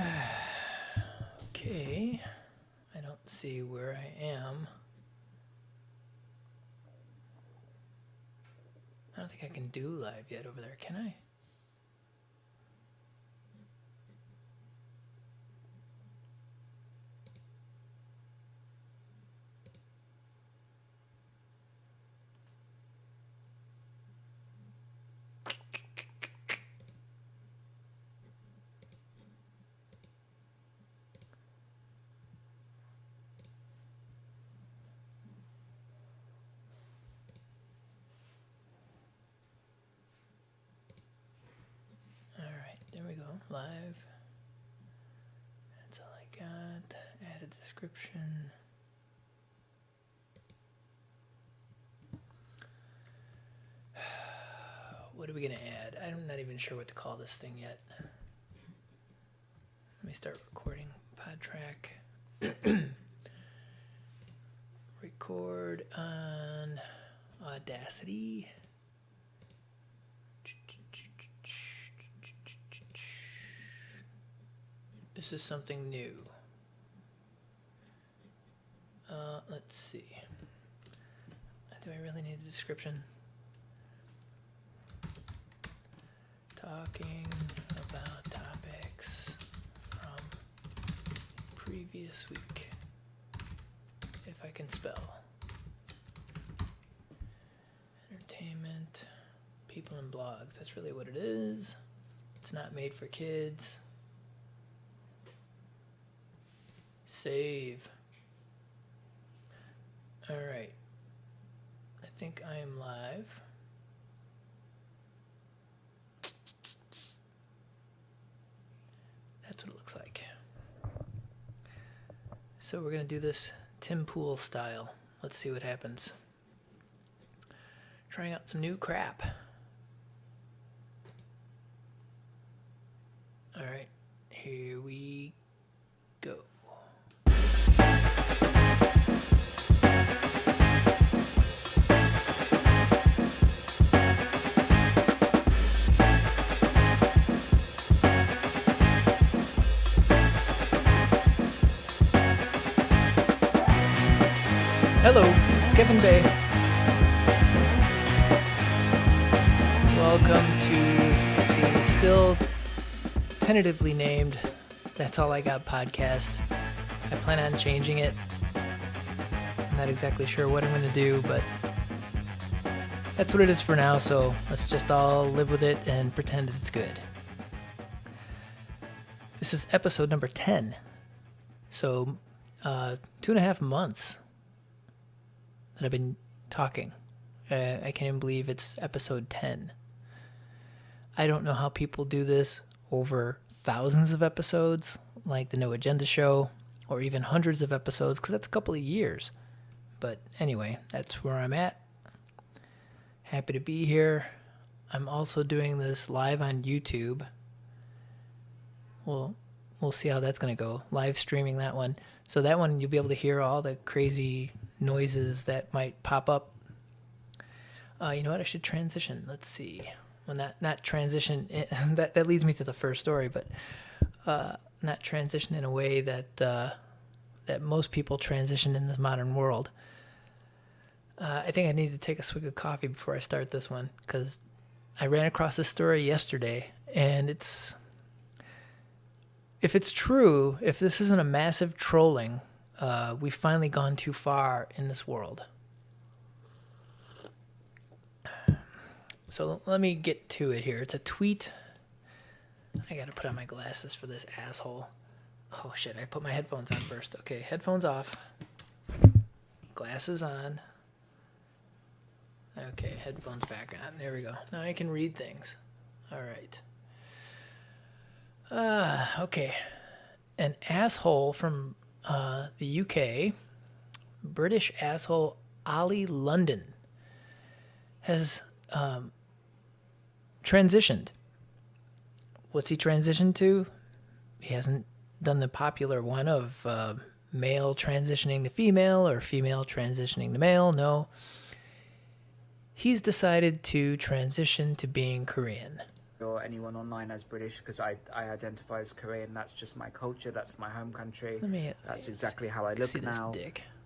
okay. I don't see where I am. I don't think I can do live yet over there, can I? Description. What are we going to add? I'm not even sure what to call this thing yet. Let me start recording PodTrak. Record on Audacity. This is something new. Uh, let's see. Do I really need a description? Talking about topics from previous week. If I can spell. Entertainment, people and blogs. That's really what it is. It's not made for kids. Save. All right. I think I am live. That's what it looks like. So we're going to do this Tim Pool style. Let's see what happens. Trying out some new crap. All right. Here we Hello, it's Kevin Bay. Welcome to the still tentatively named That's All I Got podcast. I plan on changing it. I'm not exactly sure what I'm going to do, but that's what it is for now, so let's just all live with it and pretend it's good. This is episode number 10. So, uh, two and a half months that I've been talking. Uh, I can't even believe it's episode 10. I don't know how people do this over thousands of episodes, like the No Agenda Show, or even hundreds of episodes, because that's a couple of years. But anyway, that's where I'm at. Happy to be here. I'm also doing this live on YouTube. Well, we'll see how that's going to go. Live streaming that one. So that one you'll be able to hear all the crazy noises that might pop up. Uh, you know what? I should transition. Let's see. Well, not not transition. that that leads me to the first story, but uh, not transition in a way that uh, that most people transition in the modern world. Uh, I think I need to take a swig of coffee before I start this one because I ran across this story yesterday, and it's if it's true, if this isn't a massive trolling, uh, we've finally gone too far in this world. So let me get to it here. It's a tweet. I gotta put on my glasses for this asshole. Oh shit, I put my headphones on first. Okay, headphones off. Glasses on. Okay, headphones back on. There we go. Now I can read things. All right. Uh, okay. An asshole from uh, the UK, British asshole Oli London, has um, transitioned. What's he transitioned to? He hasn't done the popular one of uh, male transitioning to female or female transitioning to male. No. He's decided to transition to being Korean. Or anyone online as British because I, I identify as Korean. That's just my culture. That's my home country. Let me. That's exactly how I look now.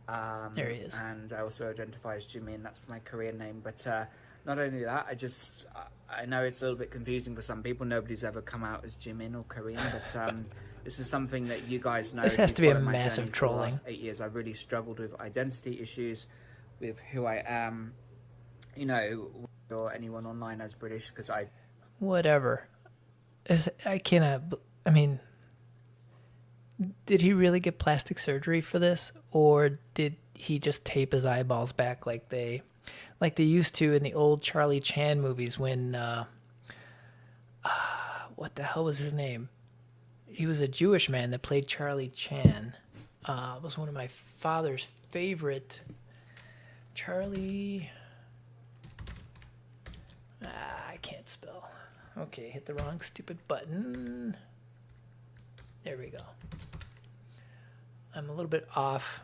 Um, There he is. And I also identify as Jimin. That's my Korean name. But uh, not only that, I just I- know it's a little bit confusing for some people. Nobody's ever come out as Jimin or Korean, but um, this is something that you guys know. This has to be a massive journey for the last trolling. Eight years, I've really struggled with identity issues, with who I am. You know, or anyone online as British because I Whatever. I cannot. I mean, did he really get plastic surgery for this, or did he just tape his eyeballs back like they, like they used to in the old Charlie Chan movies when, uh, what the hell was his name? He was a Jewish man that played Charlie Chan. Uh, was one of my father's favorite. Charlie. Ah, I can't spell. Okay, hit the wrong stupid button. There we go. I'm a little bit off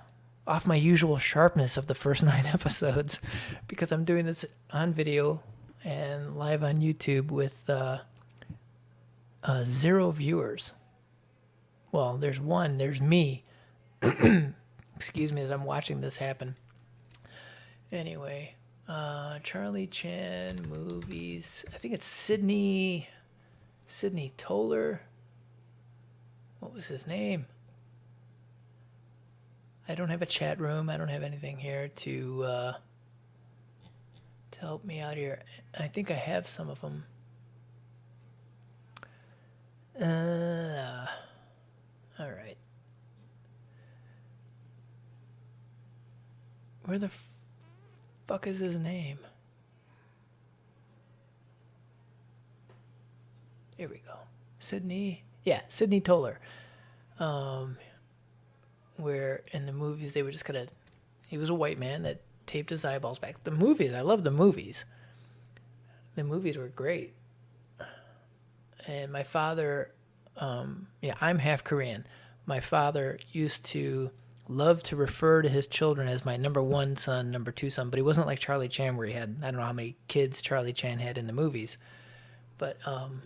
off my usual sharpness of the first 9 episodes because I'm doing this on video and live on YouTube with uh, uh, zero viewers. Well, there's one, there's me. Excuse me as I'm watching this happen. Anyway, uh, Charlie Chan movies. I think it's Sidney. Sidney Toler. What was his name? I don't have a chat room. I don't have anything here to uh, to help me out here. I think I have some of them. Uh, all right. Where the fuck is his name? Here we go. Sidney. Yeah, Sidney Toler. Um, where in the movies they were just kind of. He was a white man that taped his eyeballs back. The movies, I love the movies. The movies were great. And my father, um, yeah, I'm half Korean. My father used to love to refer to his children as my number one son, number two son, but he wasn't like Charlie Chan where he had I don't know how many kids Charlie Chan had in the movies. But um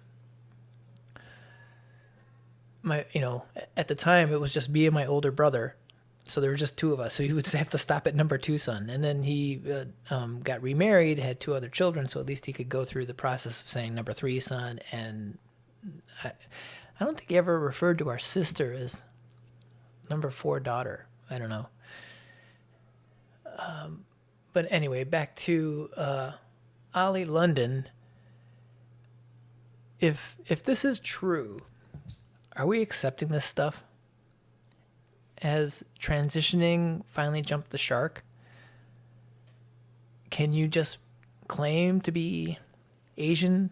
my you know, at the time it was just me and my older brother. So there were just two of us. So he would have to stop at number two son. And then he uh, um, got remarried, had two other children, so at least he could go through the process of saying number three son. And I, I don't think he ever referred to our sister as number four daughter. I don't know. Um, but anyway, back to uh, Oli London. If if this is true, are we accepting this stuff? Has transitioning finally jumped the shark? Can you just claim to be Asian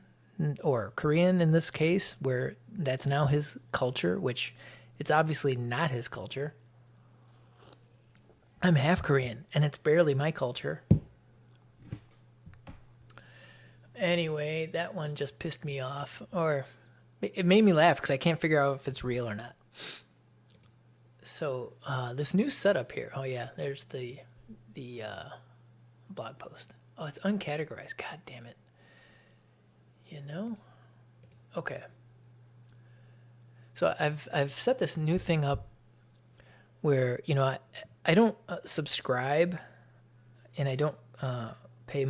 or Korean in this case, where that's now his culture, which it's obviously not his culture? I'm half Korean, and it's barely my culture. Anyway, that one just pissed me off, or it made me laugh because I can't figure out if it's real or not. So uh, this new setup here. Oh yeah, there's the the uh, blog post. Oh, it's uncategorized. God damn it. You know. Okay. So I've I've set this new thing up where you know I I don't uh, subscribe and I don't uh, pay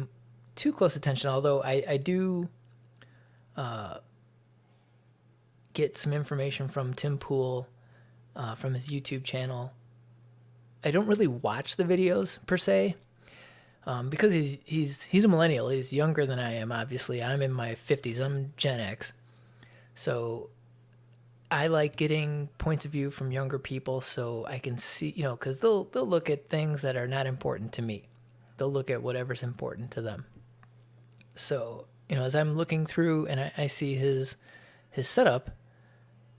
too close attention. Although I I do uh, get some information from Tim Pool uh, from his YouTube channel. I don't really watch the videos per se. Um, because he's he's he's a millennial. He's younger than I am. Obviously, I'm in my 50s. I'm Gen X, so I like getting points of view from younger people so I can see, you know, because they'll they'll look at things that are not important to me. They'll look at whatever's important to them. So you know, as I'm looking through and I, I see his his setup,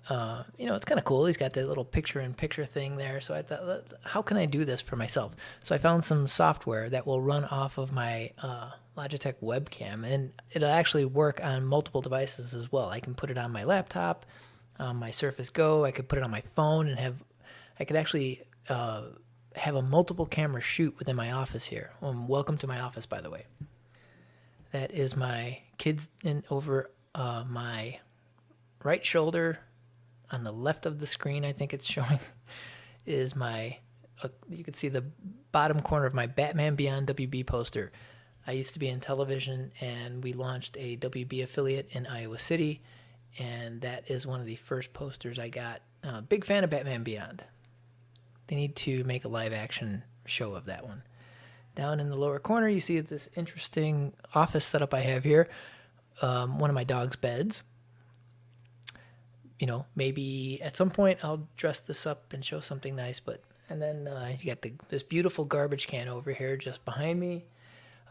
uh, you know, it's kind of cool. He's got that little picture-in-picture thing there. So I thought, how can I do this for myself? So I found some software that will run off of my uh, Logitech webcam, and it'll actually work on multiple devices as well. I can put it on my laptop, my Surface Go. I could put it on my phone and have, I could actually uh, have a multiple camera shoot within my office here. Um, welcome to my office, by the way. That is my kids in over uh, my right shoulder on the left of the screen, I think it's showing, is my. Uh, you can see the bottom corner of my Batman Beyond WB poster. I used to be in television, and we launched a WB affiliate in Iowa City, and that is one of the first posters I got. Uh, big fan of Batman Beyond. They need to make a live action show of that one. Down in the lower corner, you see this interesting office setup I have here. Um, one of my dog's beds. You know, maybe at some point I'll dress this up and show something nice. But and then uh, you got the, this beautiful garbage can over here just behind me.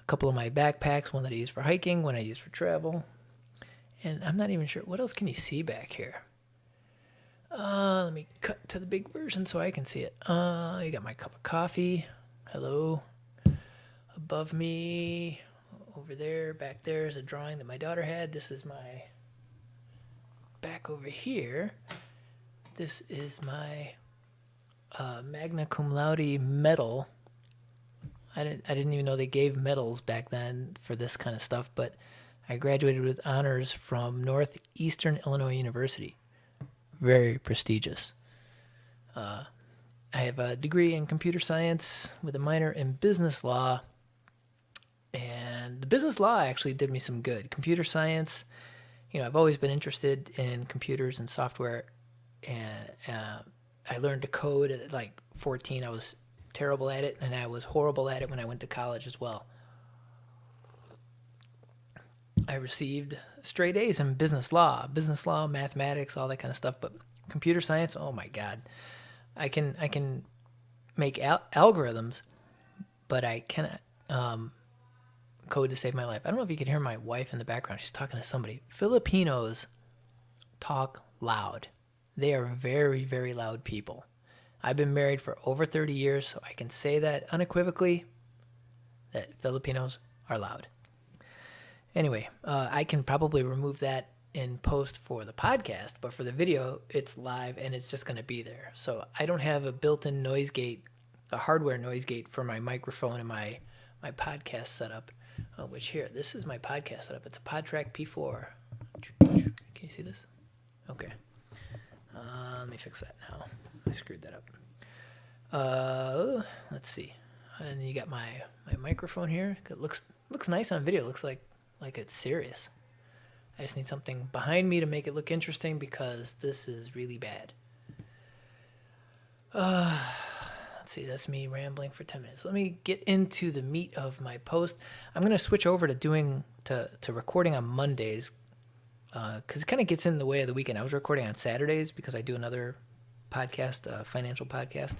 A couple of my backpacks, one that I use for hiking, one I use for travel. And I'm not even sure what else can you see back here. Uh, let me cut to the big version so I can see it. Uh, you got my cup of coffee. Hello. Above me, over there, back there is a drawing that my daughter had. This is my back over here. This is my uh, magna cum laude medal. I didn't I didn't even know they gave medals back then for this kind of stuff, but I graduated with honors from Northeastern Illinois University. Very prestigious. Uh, I have a degree in computer science with a minor in business law. And the business law actually did me some good. Computer science, you know, I've always been interested in computers and software. And uh, I learned to code at like 14. I was terrible at it, and I was horrible at it when I went to college as well. I received straight A's in business law, business law, mathematics, all that kind of stuff. But computer science, oh my god, I can I can make al- algorithms, but I cannot um, code to save my life. I don't know if you can hear my wife in the background. She's talking to somebody. Filipinos talk loud. They are very very loud people. I've been married for over 30 years, so I can say that unequivocally that Filipinos are loud. Anyway, uh, I can probably remove that in post for the podcast, but for the video, it's live and it's just going to be there. So I don't have a built-in noise gate, a hardware noise gate for my microphone and my my podcast setup. Uh, which here, this is my podcast setup. It's a PodTrak P4. Can you see this? Okay. Uh, let me fix that now. I screwed that up. Uh, let's see. And you got my my microphone here. It looks looks nice on video. It looks like like it's serious. I just need something behind me to make it look interesting because this is really bad. Uh, let's see, that's me rambling for 10 minutes. Let me get into the meat of my post. I'm going to switch over to doing, to, to recording on Mondays because uh, it kind of gets in the way of the weekend. I was recording on Saturdays because I do another podcast, a financial podcast.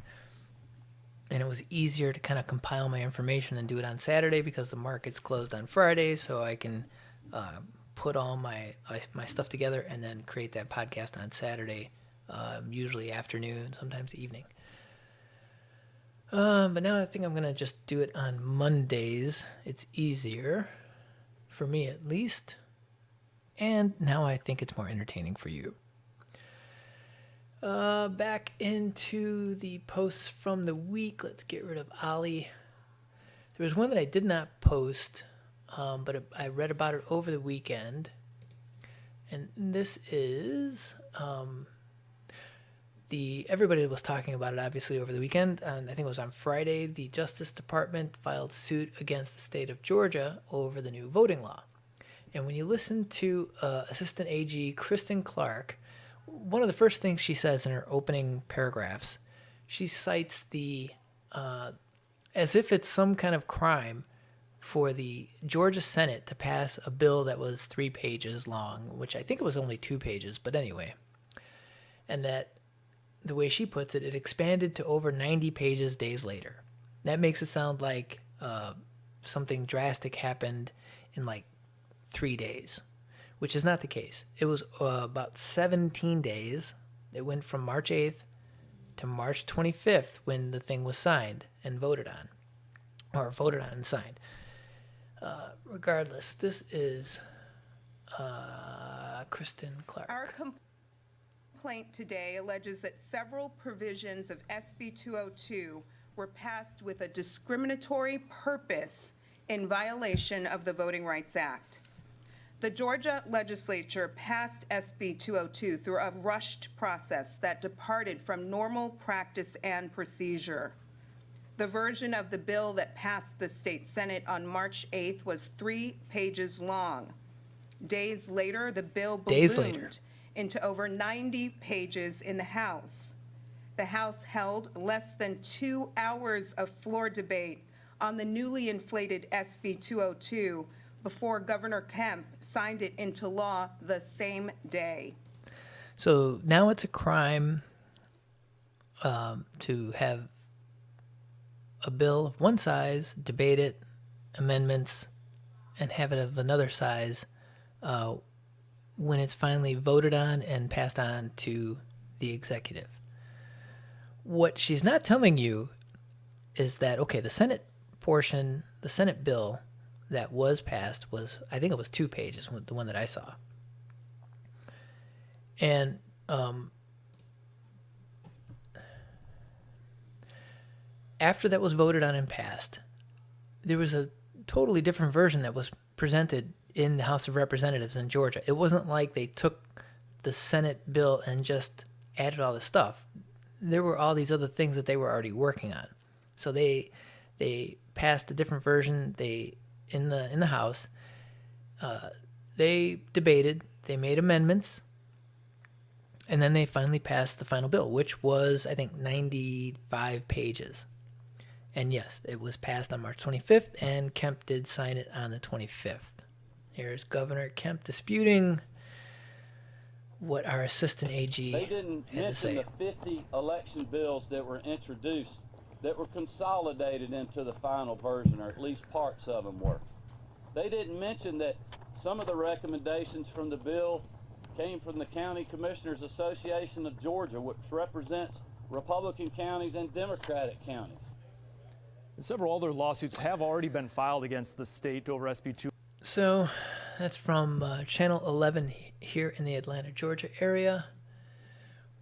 And it was easier to kind of compile my information and do it on Saturday because the market's closed on Friday, so I can uh, put all my my stuff together and then create that podcast on Saturday, um, usually afternoon, sometimes evening. Um, but now I think I'm gonna just do it on Mondays. It's easier for me at least, and now I think it's more entertaining for you. Uh, back into the posts from the week. Let's get rid of Oli. There was one that I did not post, um, but I read about it over the weekend. And this is um, the everybody was talking about it obviously over the weekend. And I think it was on Friday. The Justice Department filed suit against the state of Georgia over the new voting law. And when you listen to uh, Assistant AG Kristen Clarke one of the first things she says in her opening paragraphs, she cites the uh, as if it's some kind of crime for the Georgia Senate to pass a bill that was three pages long, which I think it was only two pages, but anyway, and that the way she puts it, it expanded to over 90 pages days later. That makes it sound like uh, something drastic happened in like three days which is not the case. It was uh, about 17 days. It went from March 8th to March 25th when the thing was signed and voted on, or voted on and signed. Uh, regardless, this is uh, Kristen Clarke. Our complaint today alleges that several provisions of SB 202 were passed with a discriminatory purpose in violation of the Voting Rights Act. The Georgia legislature passed SB 202 through a rushed process that departed from normal practice and procedure. The version of the bill that passed the state senate on March 8th was three pages long. Days later, the bill ballooned into over 90 pages in the House. The House held less than two hours of floor debate on the newly inflated SB 202 before Governor Kemp signed it into law the same day. So now it's a crime um, to have a bill of one size, debate it, amendments, and have it of another size uh, when it's finally voted on and passed on to the executive. What she's not telling you is that, okay, the Senate portion, the Senate bill that was passed was, I think it was two pages, the one that I saw. And um, after that was voted on and passed, there was a totally different version that was presented in the House of Representatives in Georgia. It wasn't like they took the Senate bill and just added all the stuff. There were all these other things that they were already working on. So they they passed a different version. They in the in the House. Uh, they debated. They made amendments. And then they finally passed the final bill, which was, I think, 95 pages. And yes, it was passed on March 25th, and Kemp did sign it on the 25th. Here's Governor Kemp disputing what our assistant AG They didn't had to say. the 50 election bills that were introduced that were consolidated into the final version, or at least parts of them were. They didn't mention that some of the recommendations from the bill came from the County Commissioners Association of Georgia, which represents Republican counties and Democratic counties. And several other lawsuits have already been filed against the state over SB 2. So that's from uh, Channel 11 here in the Atlanta, Georgia area.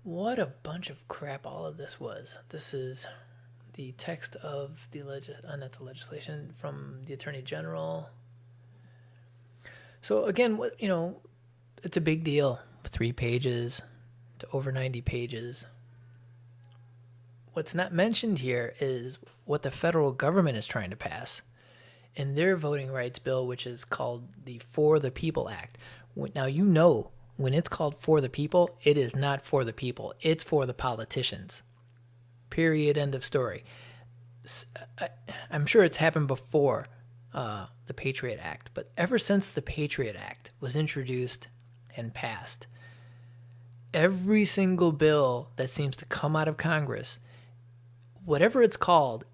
What a bunch of crap all of this was. This is the text of the leg- uh, not the legislation from the Attorney General. So again, what you know, it's a big deal. Three pages to over 90 pages. What's not mentioned here is what the federal government is trying to pass in their voting rights bill, which is called the For the People Act. Now, you know, when it's called For the People, it is not for the people, it's for the politicians. Period. End of story. I'm sure it's happened before uh, the Patriot Act, but ever since the Patriot Act was introduced and passed, every single bill that seems to come out of Congress, whatever it's called,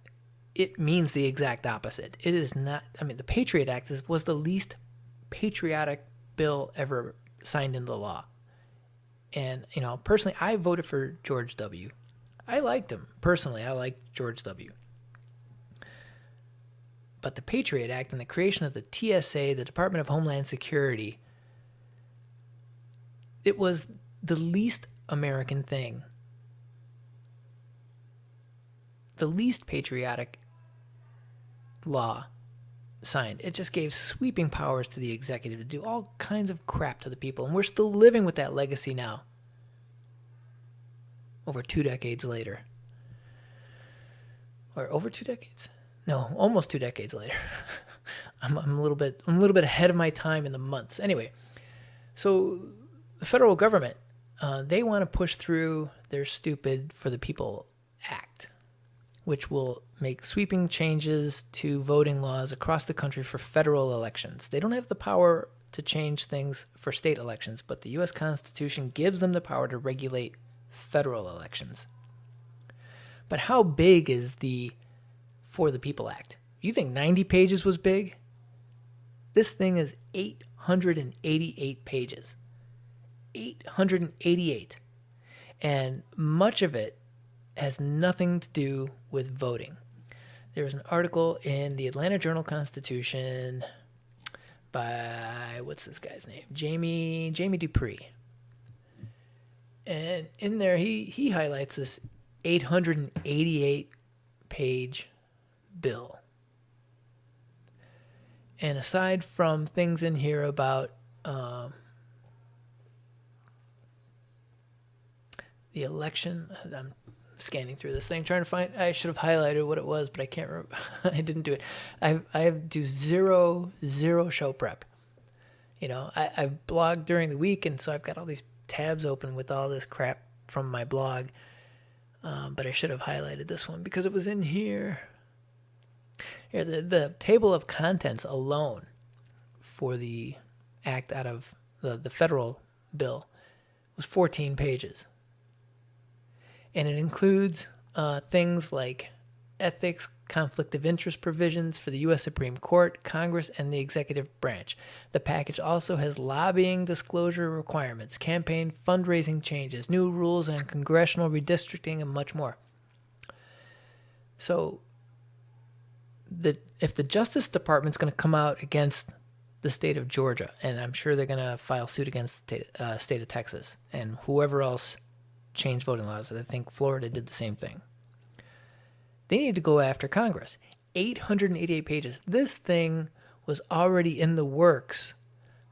it means the exact opposite. It is not. I mean, the Patriot Act is, was the least patriotic bill ever signed into law. And you know, personally, I voted for George W. I liked him personally. I liked George W. But the Patriot Act and the creation of the TSA, the Department of Homeland Security, it was the least American thing, the least patriotic law signed. It just gave sweeping powers to the executive to do all kinds of crap to the people. And we're still living with that legacy now, over two decades later. Or over two decades? No, almost two decades later. I'm, I'm a little bit I'm a little bit ahead of my time in the months. Anyway, so the federal government uh, they want to push through their stupid for the people act which will make sweeping changes to voting laws across the country for federal elections. They don't have the power to change things for state elections, but the US Constitution gives them the power to regulate federal elections. But how big is the For the People Act? You think 90 pages was big? This thing is 888 pages. 888. And much of it has nothing to do with voting. There was an article in the Atlanta Journal Constitution by what's this guy's name? Jamie Jamie Dupree. And in there he he highlights this 888 page bill. And aside from things in here about um, the election. I'm scanning through this thing trying to find. I should have highlighted what it was, but I can't remember. I didn't do it. I I do zero zero show prep. You know, I I've blogged during the week, and so I've got all these tabs open with all this crap from my blog. Um, but I should have highlighted this one because it was in here. Here, the, the table of contents alone for the act out of the, the federal bill was 14 pages. And it includes uh, things like ethics, conflict of interest provisions for the U.S. Supreme Court, Congress, and the executive branch. The package also has lobbying disclosure requirements, campaign fundraising changes, new rules on congressional redistricting, and much more. So, the if the Justice Department's going to come out against the state of Georgia, and I'm sure they're going to file suit against the state, uh, state of Texas and whoever else changed voting laws. I think Florida did the same thing. They need to go after Congress. 888 pages. This thing was already in the works.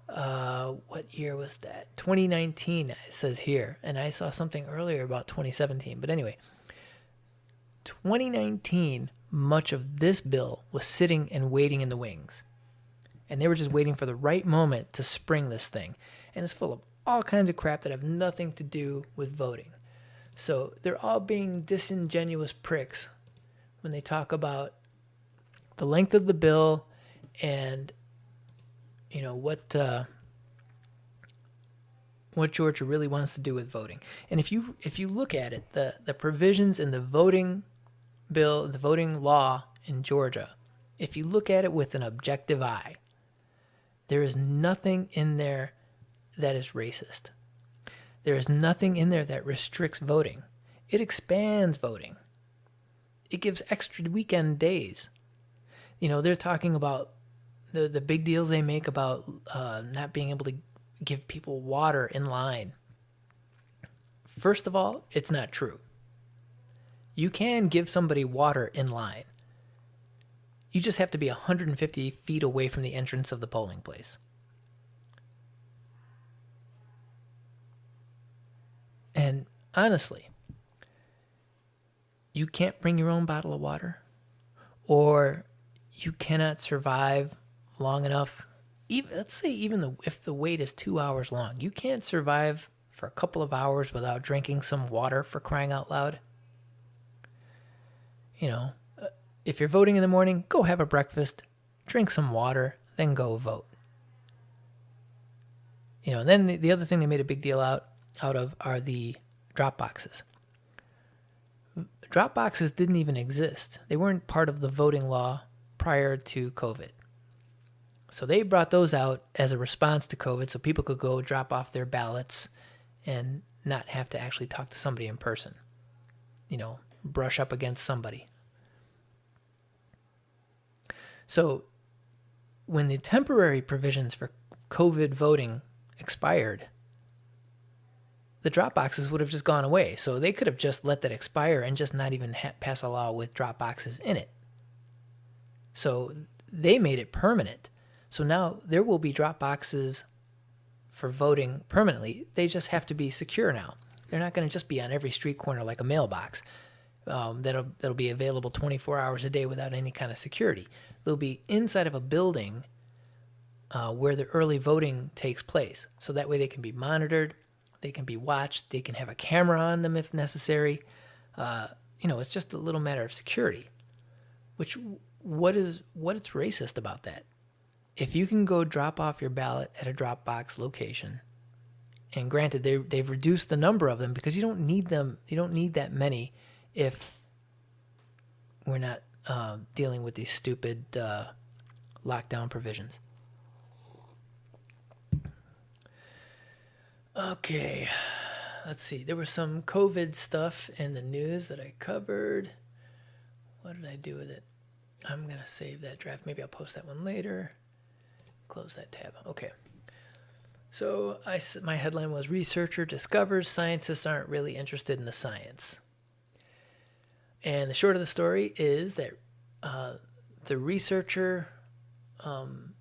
Uh, what year was that? 2019, it says here. And I saw something earlier about 2017. But anyway, 2019, much of this bill was sitting and waiting in the wings. And they were just waiting for the right moment to spring this thing. And it's full of all kinds of crap that have nothing to do with voting. So they're all being disingenuous pricks when they talk about the length of the bill and you know what uh, what Georgia really wants to do with voting. And if you if you look at it, the the provisions in the voting bill, the voting law in Georgia, if you look at it with an objective eye, there is nothing in there that is racist. There is nothing in there that restricts voting. It expands voting. It gives extra weekend days. You know, they're talking about the the big deals they make about uh, not being able to give people water in line. First of all, it's not true. You can give somebody water in line. You just have to be 150 feet away from the entrance of the polling place. And honestly, you can't bring your own bottle of water, or you cannot survive long enough. Even let's say even the, if the wait is two hours long, you can't survive for a couple of hours without drinking some water for crying out loud. You know, uh, if you're voting in the morning, go have a breakfast, drink some water, then go vote. You know, and then the, the other thing they made a big deal out out of are the drop boxes. Drop boxes didn't even exist. They weren't part of the voting law prior to COVID. So they brought those out as a response to COVID so people could go drop off their ballots and not have to actually talk to somebody in person. You know, brush up against somebody. So when the temporary provisions for COVID voting expired, the drop boxes would have just gone away. So they could have just let that expire and just not even ha- pass a law with drop boxes in it. So they made it permanent. So now there will be drop boxes for voting permanently. They just have to be secure now. They're not going to just be on every street corner like a mailbox. Um, that'll that'll be available 24 hours a day without any kind of security. They'll be inside of a building uh, where the early voting takes place, so that way they can be monitored they can be watched. They can have a camera on them if necessary. Uh, you know, it's just a little matter of security. Which what is what is racist about that? If you can go drop off your ballot at a Dropbox location, and granted they they've reduced the number of them because you don't need them. You don't need that many if we're not uh, dealing with these stupid uh, lockdown provisions. Okay, let's see. There was some COVID stuff in the news that I covered. What did I do with it? I'm going to save that draft. Maybe I'll post that one later. Close that tab. Okay. So I, my headline was Researcher Discovers Scientists Aren't Really Interested in the Science. And the short of the story is that uh, the researcher, um,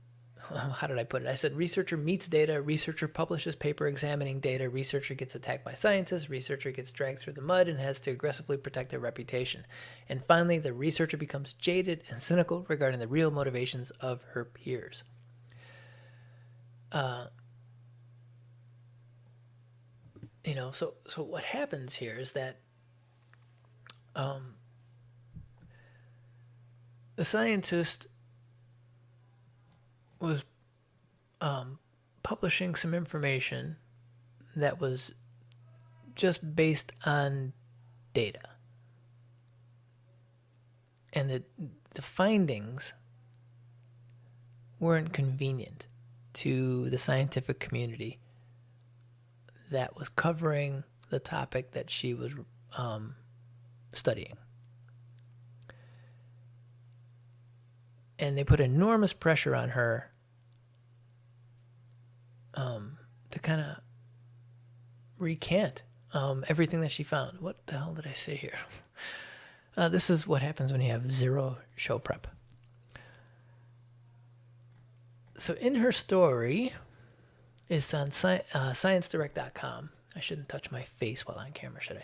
how did I put it? I said researcher meets data, researcher publishes paper examining data, researcher gets attacked by scientists, researcher gets dragged through the mud and has to aggressively protect their reputation. And finally, the researcher becomes jaded and cynical regarding the real motivations of her peers. Uh, you know, so so what happens here is that um, the scientist was um, publishing some information that was just based on data. And the, the findings weren't convenient to the scientific community that was covering the topic that she was um, studying. And they put enormous pressure on her um, to kind of recant um, everything that she found. What the hell did I say here? Uh, this is what happens when you have zero show prep. So in her story, it's on sci- uh, ScienceDirect.com. I shouldn't touch my face while on camera, should I?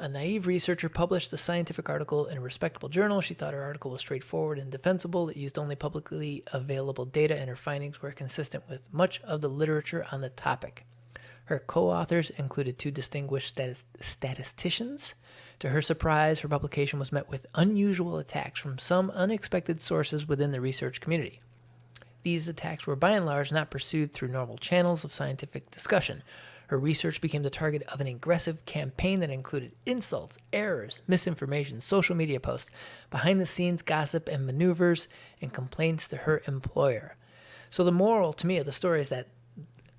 A naive researcher published the scientific article in a respectable journal. She thought her article was straightforward and defensible. It used only publicly available data, and her findings were consistent with much of the literature on the topic. Her co authors included two distinguished statis- statisticians. To her surprise, her publication was met with unusual attacks from some unexpected sources within the research community. These attacks were by and large not pursued through normal channels of scientific discussion. Her research became the target of an aggressive campaign that included insults, errors, misinformation, social media posts, behind the scenes gossip and maneuvers, and complaints to her employer. So, the moral to me of the story is that,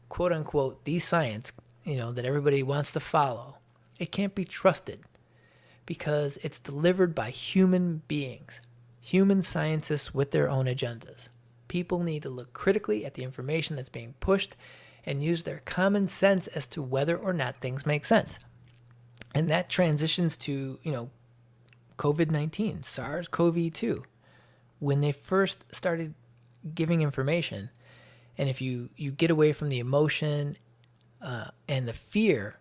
quote unquote, the science, you know, that everybody wants to follow, it can't be trusted because it's delivered by human beings, human scientists with their own agendas. People need to look critically at the information that's being pushed and use their common sense as to whether or not things make sense. And that transitions to, you know, COVID 19, SARS CoV 2. When they first started giving information, and if you, you get away from the emotion uh, and the fear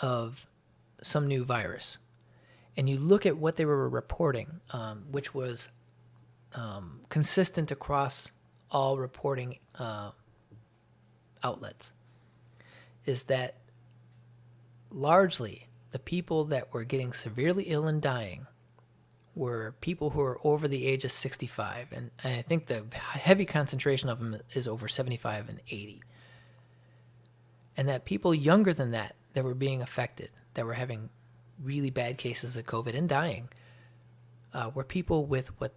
of some new virus, and you look at what they were reporting, um, which was um, consistent across all reporting uh, outlets is that largely the people that were getting severely ill and dying were people who are over the age of 65 and i think the heavy concentration of them is over 75 and 80 and that people younger than that that were being affected that were having really bad cases of covid and dying uh, were people with what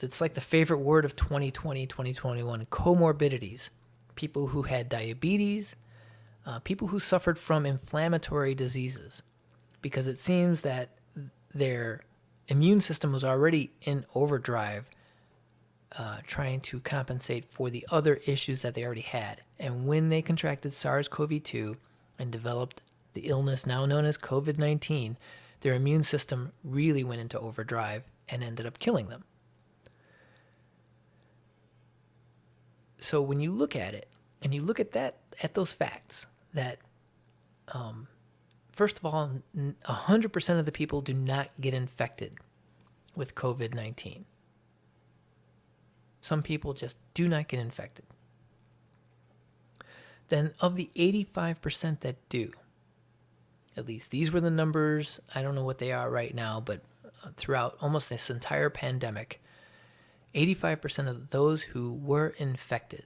it's like the favorite word of 2020 2021 comorbidities people who had diabetes, uh, people who suffered from inflammatory diseases, because it seems that their immune system was already in overdrive, uh, trying to compensate for the other issues that they already had. And when they contracted SARS CoV 2 and developed the illness now known as COVID 19, their immune system really went into overdrive and ended up killing them. So when you look at it and you look at that at those facts that um, first of all 100% of the people do not get infected with covid-19 some people just do not get infected. Then of the 85% that do at least these were the numbers i don't know what they are right now but uh, throughout almost this entire pandemic 85% of those who were infected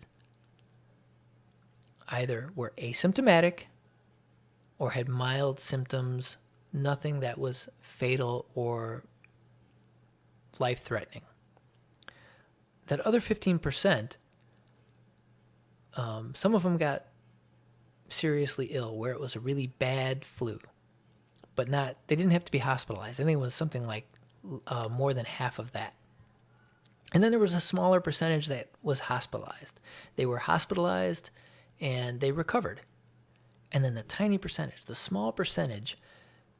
either were asymptomatic or had mild symptoms, nothing that was fatal or life threatening. That other 15%, um, some of them got seriously ill where it was a really bad flu, but not, they didn't have to be hospitalized. I think it was something like uh, more than half of that. And then there was a smaller percentage that was hospitalized. They were hospitalized and they recovered. And then the tiny percentage, the small percentage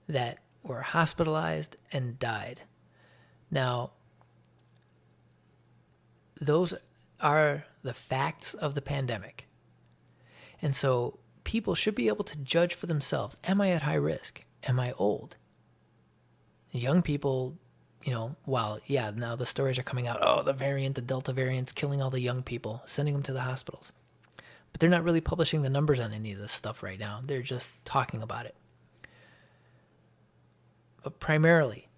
that were hospitalized and died. Now, those are the facts of the pandemic. And so people should be able to judge for themselves Am I at high risk? Am I old? Young people, you know, while, yeah, now the stories are coming out oh, the variant, the Delta variant's killing all the young people, sending them to the hospitals. But they're not really publishing the numbers on any of this stuff right now. They're just talking about it. But primarily,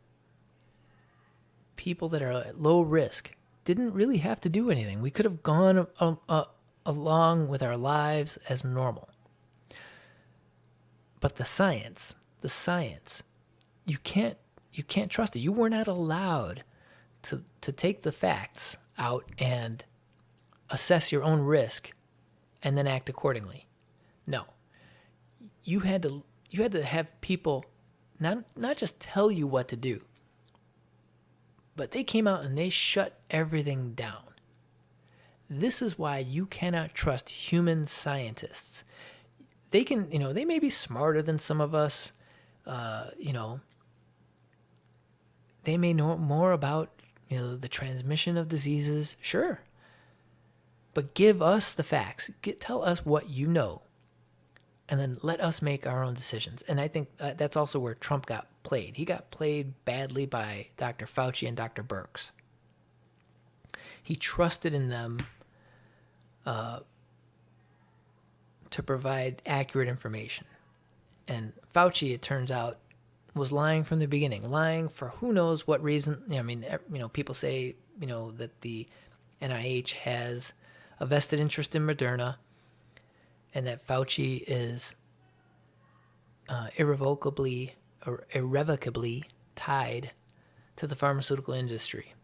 people that are at low risk didn't really have to do anything. We could have gone uh, uh, along with our lives as normal. But the science, the science, you can't you can't trust it. You were not allowed to to take the facts out and assess your own risk and then act accordingly. No. You had to you had to have people not not just tell you what to do, but they came out and they shut everything down. This is why you cannot trust human scientists. They can, you know, they may be smarter than some of us, uh, you know, they may know more about, you know, the transmission of diseases, sure. But give us the facts. Get, tell us what you know and then let us make our own decisions. And I think uh, that's also where Trump got played. He got played badly by Dr. Fauci and Dr. Birx. He trusted in them uh, to provide accurate information. And Fauci, it turns out, was lying from the beginning, lying for who knows what reason. I mean, you know, people say, you know, that the NIH has a vested interest in Moderna and that Fauci is uh, irrevocably or irrevocably tied to the pharmaceutical industry.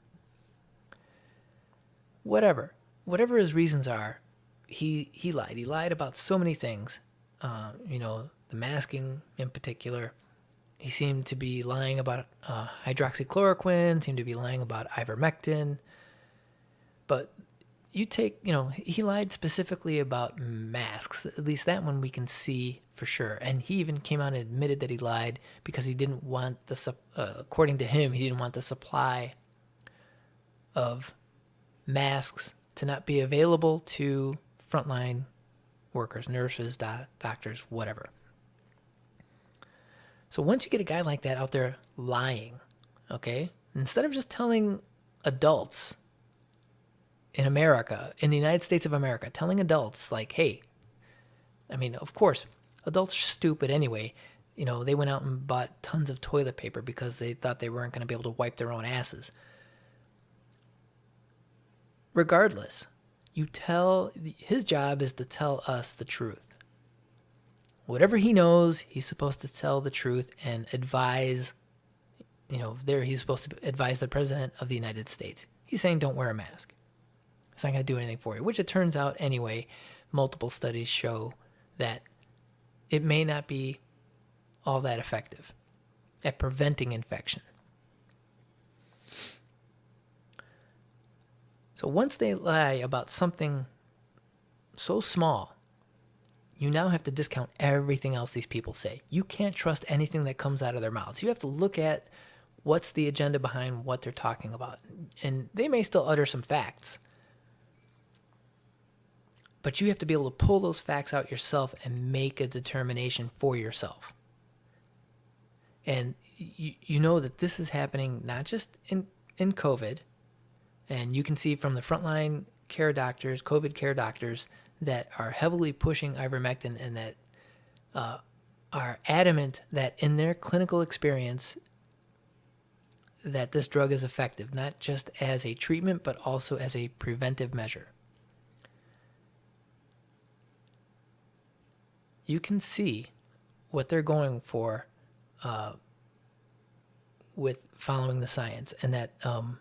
Whatever, whatever his reasons are, he he lied. He lied about so many things. Uh, you know, the masking in particular. He seemed to be lying about uh, hydroxychloroquine. Seemed to be lying about ivermectin. But you take, you know, he lied specifically about masks. At least that one we can see for sure. And he even came out and admitted that he lied because he didn't want the, uh, according to him, he didn't want the supply of masks to not be available to frontline workers, nurses, doc- doctors, whatever. So once you get a guy like that out there lying, okay, instead of just telling adults in America, in the United States of America, telling adults, like, hey, I mean, of course, adults are stupid anyway. You know, they went out and bought tons of toilet paper because they thought they weren't going to be able to wipe their own asses. Regardless, you tell, his job is to tell us the truth. Whatever he knows, he's supposed to tell the truth and advise, you know, there he's supposed to advise the president of the United States. He's saying don't wear a mask. It's not going to do anything for you, which it turns out anyway. Multiple studies show that it may not be all that effective at preventing infection. So once they lie about something so small, you now have to discount everything else these people say. You can't trust anything that comes out of their mouths. You have to look at what's the agenda behind what they're talking about. And they may still utter some facts, but you have to be able to pull those facts out yourself and make a determination for yourself. And you, you know that this is happening not just in, in COVID, and you can see from the frontline care doctors, COVID care doctors, that are heavily pushing ivermectin and that uh, are adamant that in their clinical experience that this drug is effective, not just as a treatment, but also as a preventive measure. you can see what they're going for uh, with following the science, and that um,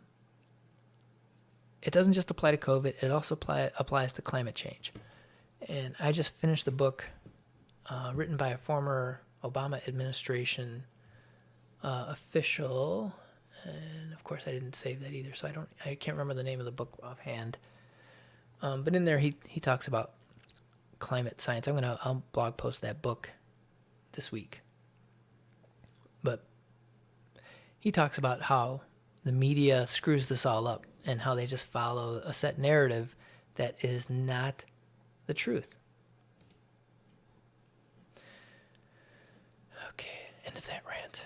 it doesn't just apply to COVID; it also apply, applies to climate change. And I just finished the book uh, written by a former Obama administration uh, official, and of course I didn't save that either, so I don't I can't remember the name of the book offhand. Um, but in there, he he talks about climate science. I'm gonna I'll blog post that book this week. But he talks about how the media screws this all up and how they just follow a set narrative that is not the truth. Okay, end of that rant.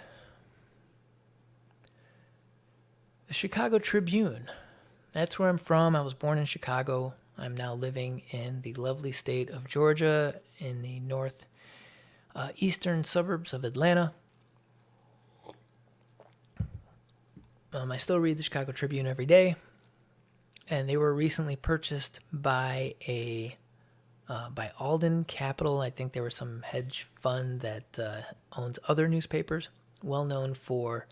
The Chicago Tribune. That's where I'm from. I was born in Chicago. I'm now living in the lovely state of Georgia in the north uh, eastern suburbs of Atlanta. Um, I still read the Chicago Tribune every day, and they were recently purchased by a uh, by Alden Capital. I think there was some hedge fund that uh, owns other newspapers, well known for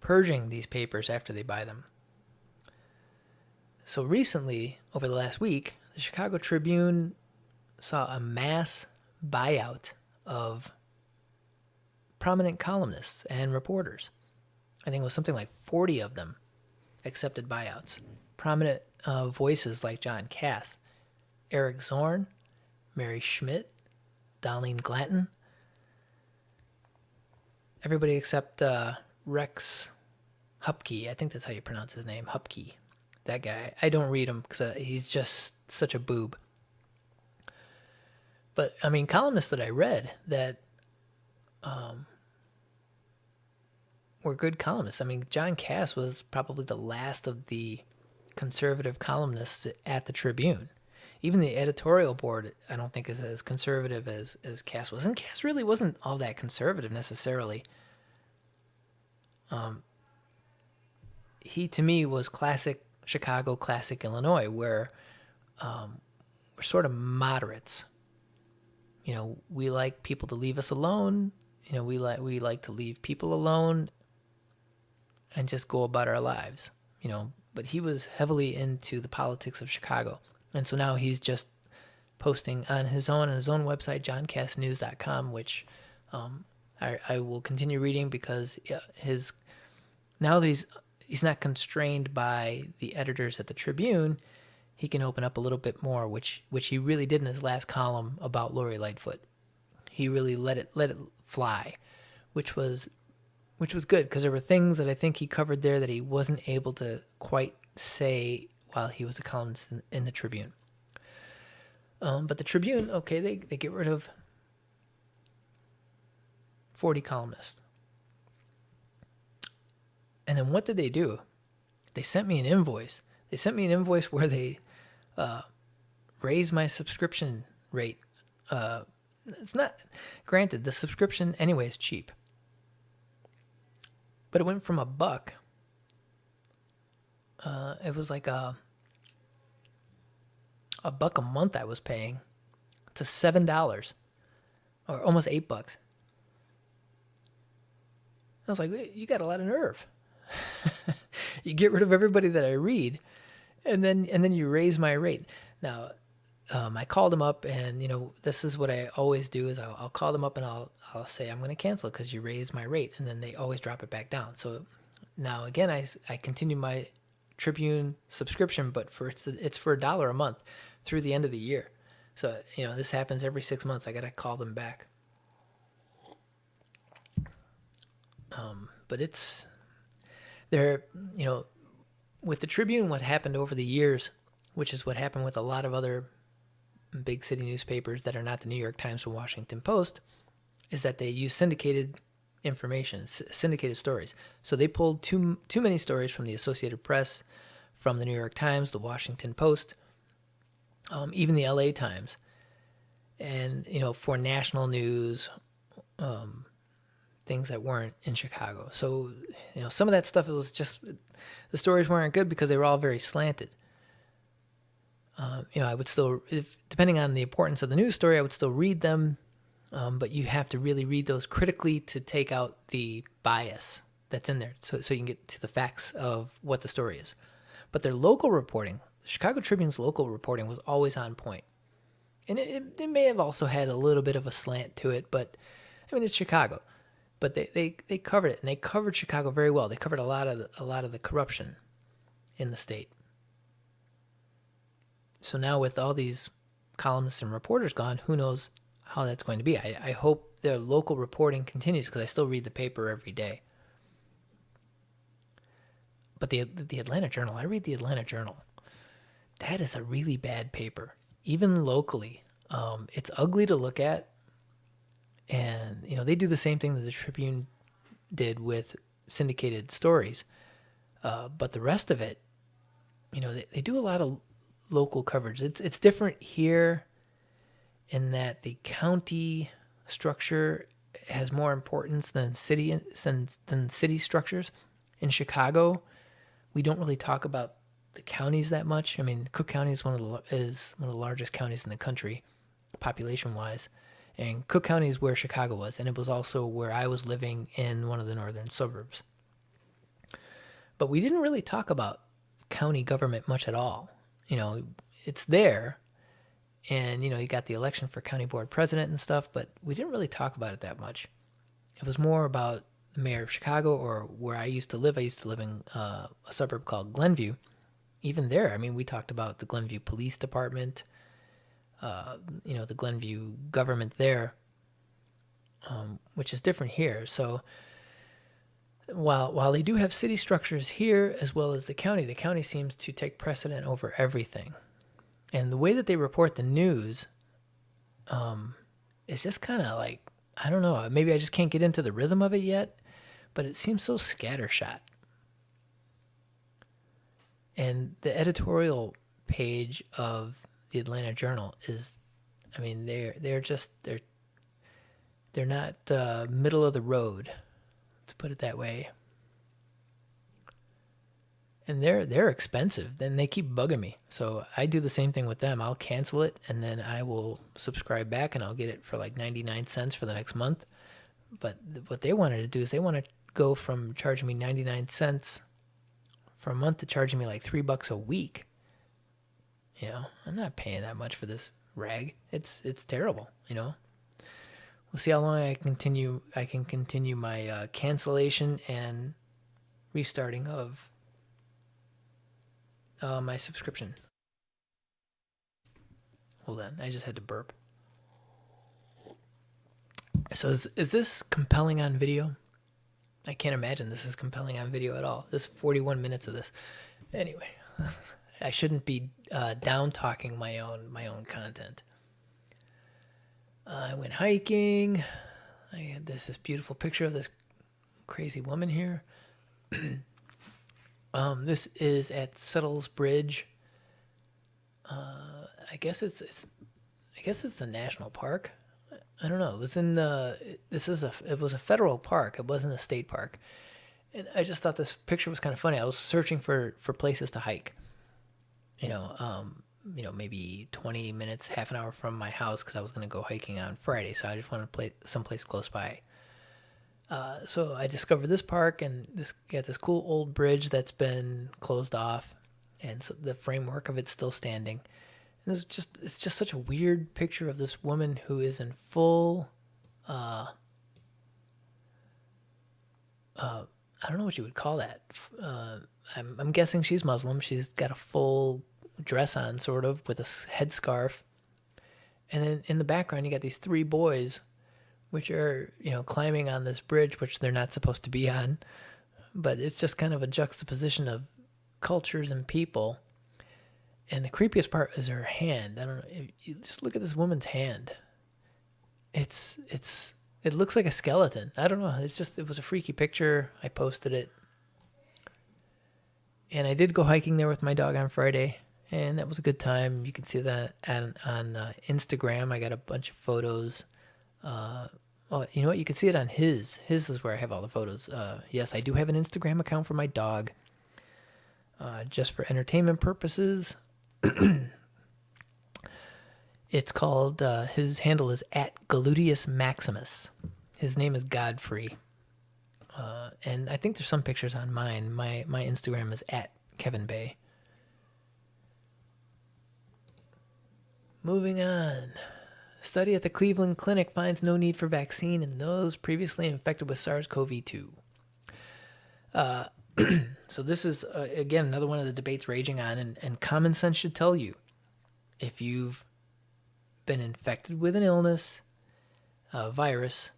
purging these papers after they buy them. So recently, over the last week, the Chicago Tribune saw a mass buyout of prominent columnists and reporters. I think it was something like 40 of them accepted buyouts. Prominent uh, voices like John Kass, Eric Zorn, Mary Schmich, Darlene Glanton. Everybody except uh, Rex Hupke. I think that's how you pronounce his name, Hupke. That guy. I don't read him because uh, he's just such a boob. But I mean, columnists that I read that um, were good columnists. I mean, John Kass was probably the last of the conservative columnists at the Tribune. Even the editorial board, I don't think is as conservative as as Kass was. And Kass really wasn't all that conservative necessarily. Um, he to me was classic Chicago, classic Illinois, where um, we're sort of moderates. You know, we like people to leave us alone. You know, we like we like to leave people alone and just go about our lives. You know, but he was heavily into the politics of Chicago, and so now he's just posting on his own on his own website, JohnKassNews.com, which um, I, I will continue reading because his now that he's he's not constrained by the editors at the Tribune, he can open up a little bit more, which which he really did in his last column about Lori Lightfoot. He really let it let it fly, which was which was good because there were things that I think he covered there that he wasn't able to quite say while he was a columnist in, in the Tribune. Um, but the Tribune, okay, they, they get rid of 40 columnists. And then what did they do? They sent me an invoice. They sent me an invoice where they uh, raised my subscription rate. Uh, it's not, granted, the subscription anyway is cheap. But it went from a buck. Uh, it was like a a buck a month I was paying to seven dollars, or almost eight bucks. I was like, you got a lot of nerve. you get rid of everybody that I read, and then and then you raise my rate. Now, um, I called them up, and you know this is what I always do: is I'll, I'll call them up and I'll I'll say I'm going to cancel because you raised my rate, and then they always drop it back down. So now again, I I continue my Tribune subscription, but for it's it's for a dollar a month through the end of the year. So you know this happens every six months. I got to call them back. Um, but it's there, you know, with the Tribune, what happened over the years, which is what happened with a lot of other big city newspapers that are not the New York Times or Washington Post, is that they use syndicated information, syndicated stories. So they pulled too too many stories from the Associated Press, from the New York Times, the Washington Post, um, even the L.A. Times, and you know for national news, um, things that weren't in Chicago. So, you know, some of that stuff it was just the stories weren't good because they were all very slanted. Um, you know, I would still, if depending on the importance of the news story, I would still read them, um, but you have to really read those critically to take out the bias that's in there, so so you can get to the facts of what the story is. But their local reporting, the Chicago Tribune's local reporting, was always on point. and it, it, it may have also had a little bit of a slant to it, but I mean, it's Chicago but they, they, they covered it and they covered Chicago very well. They covered a lot of the, a lot of the corruption in the state. So now with all these columnists and reporters gone, who knows how that's going to be? I, I hope their local reporting continues because I still read the paper every day. But the the Atlanta Journal, I read the Atlanta Journal. That is a really bad paper, even locally. Um, it's ugly to look at, and you know they do the same thing that the Tribune did with syndicated stories, uh, but the rest of it, you know, they, they do a lot of local coverage. It's it's different here, in that the county structure has more importance than city than, than city structures. In Chicago, we don't really talk about the counties that much. I mean, Cook County is one of the is one of the largest counties in the country, population wise, and Cook County is where Chicago was, and it was also where I was living in one of the northern suburbs. But we didn't really talk about county government much at all. You know, it's there, and you know, you got the election for county board president and stuff, but we didn't really talk about it that much. It was more about the mayor of Chicago or where I used to live. I used to live in uh, a suburb called Glenview. Even there, I mean, we talked about the Glenview Police Department, uh, you know, the Glenview government there, um, which is different here. So while while they do have city structures here as well as the county, the county seems to take precedent over everything. And the way that they report the news, um, is just kind of like I don't know. Maybe I just can't get into the rhythm of it yet, but it seems so scattershot. And the editorial page of the Atlanta Journal is, I mean, they're they're just they're they're not uh, middle of the road, to put it that way. And they're they're expensive. Then they keep bugging me, so I do the same thing with them. I'll cancel it, and then I will subscribe back, and I'll get it for like ninety nine cents for the next month. But what they wanted to do is they want to go from charging me ninety nine cents for a month to charging me like three bucks a week. You know, I'm not paying that much for this rag. It's it's terrible. You know. We'll see how long I continue. I can continue my uh, cancellation and restarting of uh, my subscription. Hold on, I just had to burp. So is is this compelling on video? I can't imagine this is compelling on video at all. This 41 minutes of this. Anyway, I shouldn't be uh, down talking my own my own content. Uh, I went hiking. I had this this beautiful picture of this crazy woman here. um, this is at Settles Bridge. Uh, I guess it's it's I guess it's a national park. I don't know. It was in the. This is a. It was a federal park. It wasn't a state park, and I just thought this picture was kind of funny. I was searching for for places to hike. You know, um, you know, maybe twenty minutes, half an hour from my house because I was going to go hiking on Friday. So I just wanted to play someplace close by. Uh, so I discovered this park and this got this cool old bridge that's been closed off, and so the framework of it's still standing. And it's just it's just such a weird picture of this woman who is in full uh uh I don't know what you would call that. Uh, I'm I'm guessing she's Muslim. She's got a full dress on sort of with a headscarf. And then in the background you got these three boys which are, you know, climbing on this bridge which they're not supposed to be on. But it's just kind of a juxtaposition of cultures and people and the creepiest part is her hand. I don't know. If just look at this woman's hand. It's it's it looks like a skeleton. I don't know. It's just it was a freaky picture. I posted it. And I did go hiking there with my dog on Friday, and that was a good time. You can see that on on uh, Instagram. I got a bunch of photos. Uh, oh, you know what? You can see it on his. His is where I have all the photos. Uh, yes, I do have an Instagram account for my dog. Uh, just for entertainment purposes. It's called, uh, his handle is at Gluteus Maximus. His name is Godfrey. Uh, and I think there's some pictures on mine. My, my Instagram is at Kevin Bay. Moving on. Study at the Cleveland Clinic finds no need for vaccine in those previously infected with SARS CoV 2. Uh, so, this is, uh, again, another one of the debates raging on, and, and common sense should tell you if you've been infected with an illness, a virus,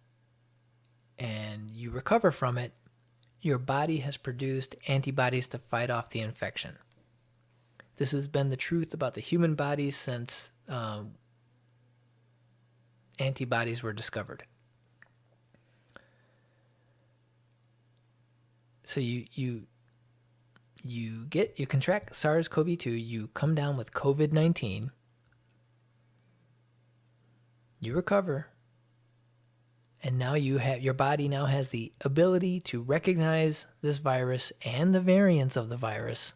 and you recover from it, your body has produced antibodies to fight off the infection. This has been the truth about the human body since um, antibodies were discovered. So you you you get you contract SARS-CoV-2, you come down with COVID-19, you recover, and now you have your body now has the ability to recognize this virus and the variants of the virus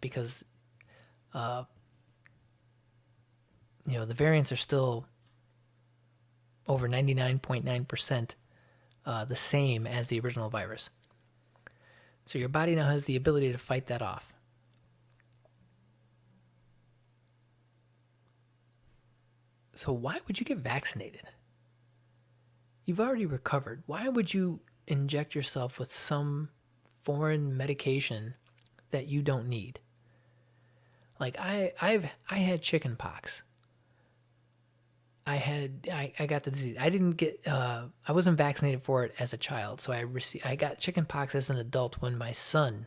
because uh, you know the variants are still over 99.9% uh, the same as the original virus so your body now has the ability to fight that off so why would you get vaccinated you've already recovered. Why would you inject yourself with some foreign medication that you don't need? Like I I've I had chicken pox. I had I, I got the disease. I didn't get uh, I wasn't vaccinated for it as a child, so I received I got chicken pox as an adult when my son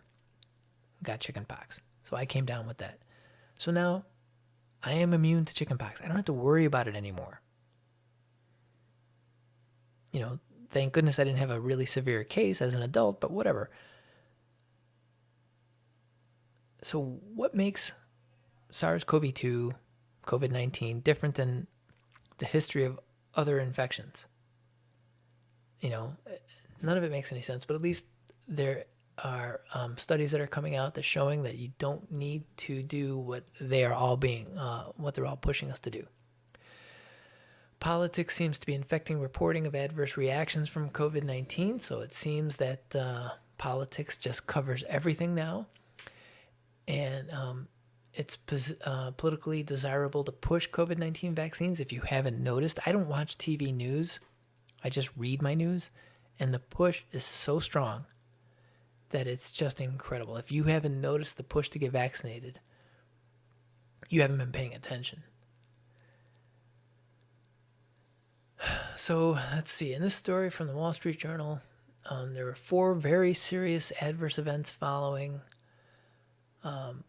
got chicken pox. So I came down with that. So now I am immune to chicken pox. I don't have to worry about it anymore you know, thank goodness I didn't have a really severe case as an adult, but whatever. So, what makes SARS CoV 2, COVID 19 different than the history of other infections? You know, none of it makes any sense, but at least there are um, studies that are coming out that's showing that you don't need to do what they are all being, uh, what they're all pushing us to do. Politics seems to be infecting reporting of adverse reactions from COVID 19, so it seems that uh, politics just covers everything now. And um, it's uh, politically desirable to push COVID 19 vaccines. If you haven't noticed, I don't watch TV news, I just read my news, and the push is so strong that it's just incredible. If you haven't noticed the push to get vaccinated, you haven't been paying attention. So let's see. In this story from the Wall Street Journal, um, there were four very serious adverse events following um,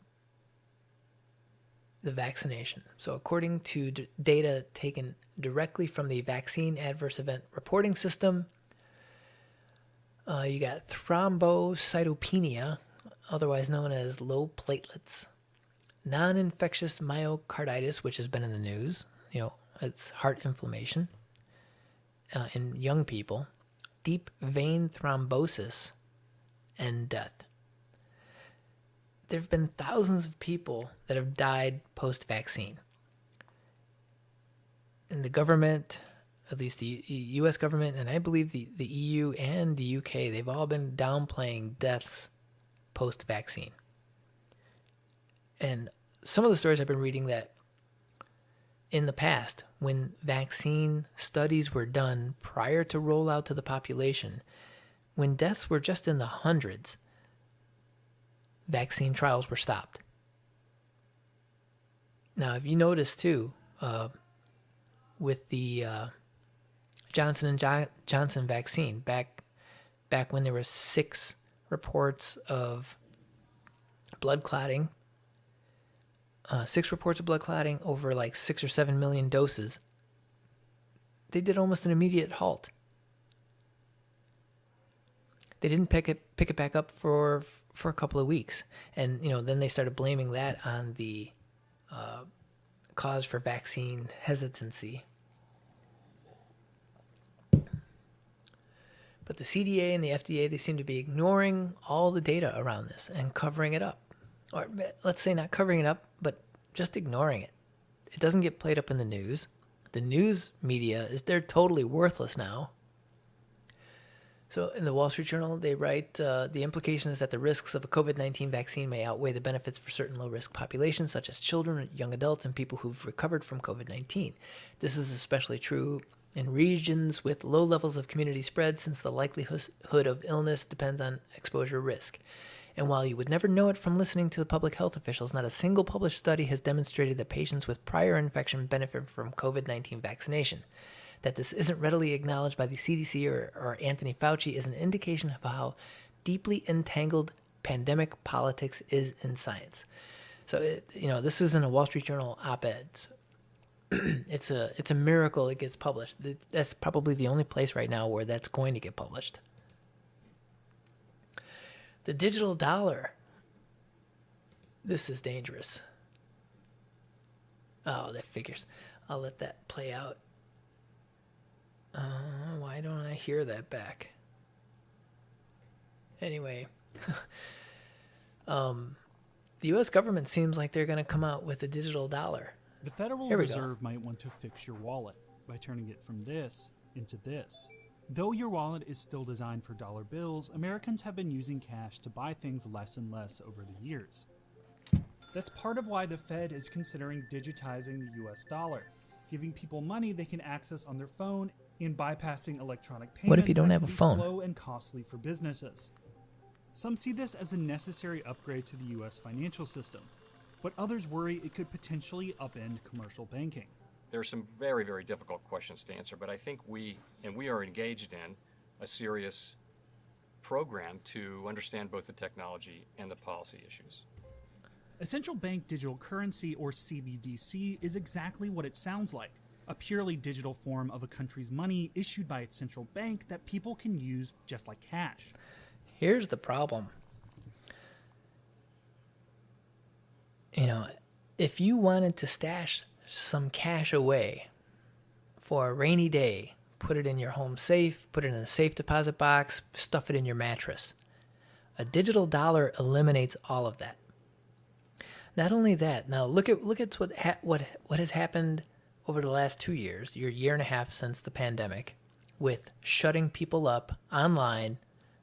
the vaccination. So, according to data taken directly from the Vaccine Adverse Event Reporting System, uh, you got thrombocytopenia, otherwise known as low platelets, non infectious myocarditis, which has been in the news, you know, it's heart inflammation uh, in young people, deep vein thrombosis, and death. There have been thousands of people that have died post vaccine. And the government, at least the US government, and I believe the, the EU and the UK, they've all been downplaying deaths post vaccine. And some of the stories I've been reading that in the past, when vaccine studies were done prior to rollout to the population, when deaths were just in the hundreds, vaccine trials were stopped. Now, if you notice too, uh, with the uh, Johnson and jo- Johnson vaccine, back back when there were six reports of blood clotting uh, six reports of blood clotting over like six or seven million doses, they did almost an immediate halt. They didn't pick it pick it back up for for a couple of weeks, and you know then they started blaming that on the uh, cause for vaccine hesitancy. But the CDA and the FDA they seem to be ignoring all the data around this and covering it up or let's say not covering it up, but just ignoring it. It doesn't get played up in the news. The news media is they're totally worthless now. So in the Wall Street Journal, they write uh, the implication is that the risks of a COVID 19 vaccine may outweigh the benefits for certain low risk populations, such as children, young adults, and people who've recovered from COVID 19. This is especially true in regions with low levels of community spread, since the likelihood of illness depends on exposure risk. And while you would never know it from listening to the public health officials, not a single published study has demonstrated that patients with prior infection benefit from COVID 19 vaccination. That this isn't readily acknowledged by the CDC or, or Anthony Fauci is an indication of how deeply entangled pandemic politics is in science. So it, you know, this isn't a Wall Street Journal op-ed. it's a it's a miracle it gets published. That's probably the only place right now where that's going to get published. The digital dollar. This is dangerous. Oh, that figures. I'll let that play out. Uh, why don't I hear that back? Anyway, um, the U.S. government seems like they're going to come out with a digital dollar. The Federal we go. Reserve might want to fix your wallet by turning it from this into this. Though your wallet is still designed for dollar bills, Americans have been using cash to buy things less and less over the years. That's part of why the Fed is considering digitizing the US dollar, giving people money they can access on their phone and bypassing electronic payments. What if you don't have a phone? Slow and costly for businesses. Some see this as a necessary upgrade to the US financial system, but others worry it could potentially upend commercial banking. There are some very, very difficult questions to answer, but I think we, and we are engaged in a serious program to understand both the technology and the policy issues. A central bank digital currency, or CBDC, is exactly what it sounds like a purely digital form of a country's money issued by its central bank that people can use just like cash. Here's the problem. You know, if you wanted to stash some cash away for a rainy day, put it in your home safe, put it in a safe deposit box, stuff it in your mattress. A digital dollar eliminates all of that. Not only that, now look at look at what ha- what what has happened over the last 2 years, your year and a half since the pandemic with shutting people up online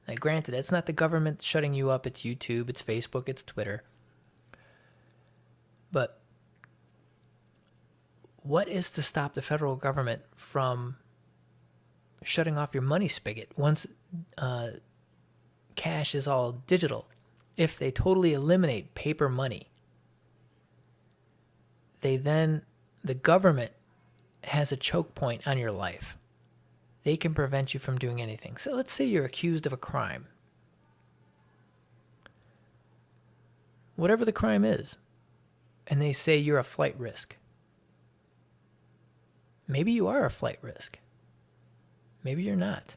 now, granted, it's not the government shutting you up, it's YouTube, it's Facebook, it's Twitter. But what is to stop the federal government from shutting off your money spigot once uh, cash is all digital? If they totally eliminate paper money, they then, the government has a choke point on your life they can prevent you from doing anything. So let's say you're accused of a crime. Whatever the crime is, and they say you're a flight risk. Maybe you are a flight risk. Maybe you're not.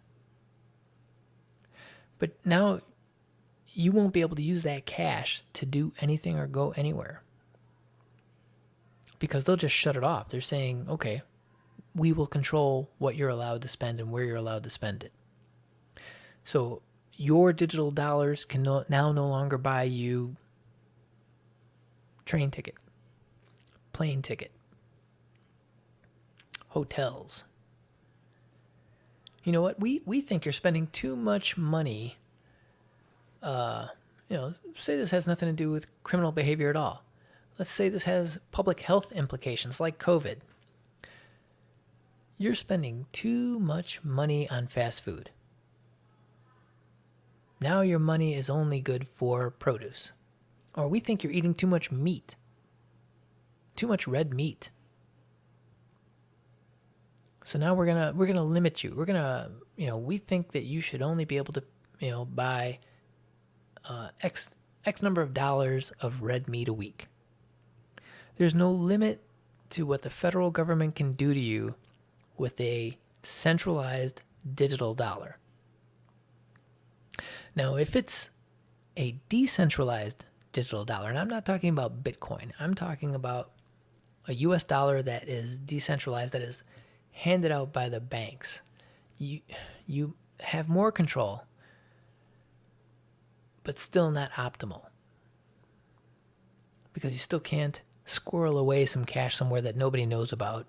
But now you won't be able to use that cash to do anything or go anywhere. Because they'll just shut it off. They're saying, okay, we will control what you're allowed to spend and where you're allowed to spend it. So your digital dollars can no, now no longer buy you train ticket, plane ticket, hotels. You know what? We we think you're spending too much money. Uh, you know, say this has nothing to do with criminal behavior at all. Let's say this has public health implications like COVID you're spending too much money on fast food. Now your money is only good for produce. Or we think you're eating too much meat, too much red meat. So now we're gonna we're gonna limit you. We're gonna you know we think that you should only be able to you know buy uh, x x number of dollars of red meat a week. There's no limit to what the federal government can do to you with a centralized digital dollar. Now, if it's a decentralized digital dollar, and I'm not talking about Bitcoin, I'm talking about a US dollar that is decentralized, that is handed out by the banks. You, you have more control, but still not optimal. Because you still can't squirrel away some cash somewhere that nobody knows about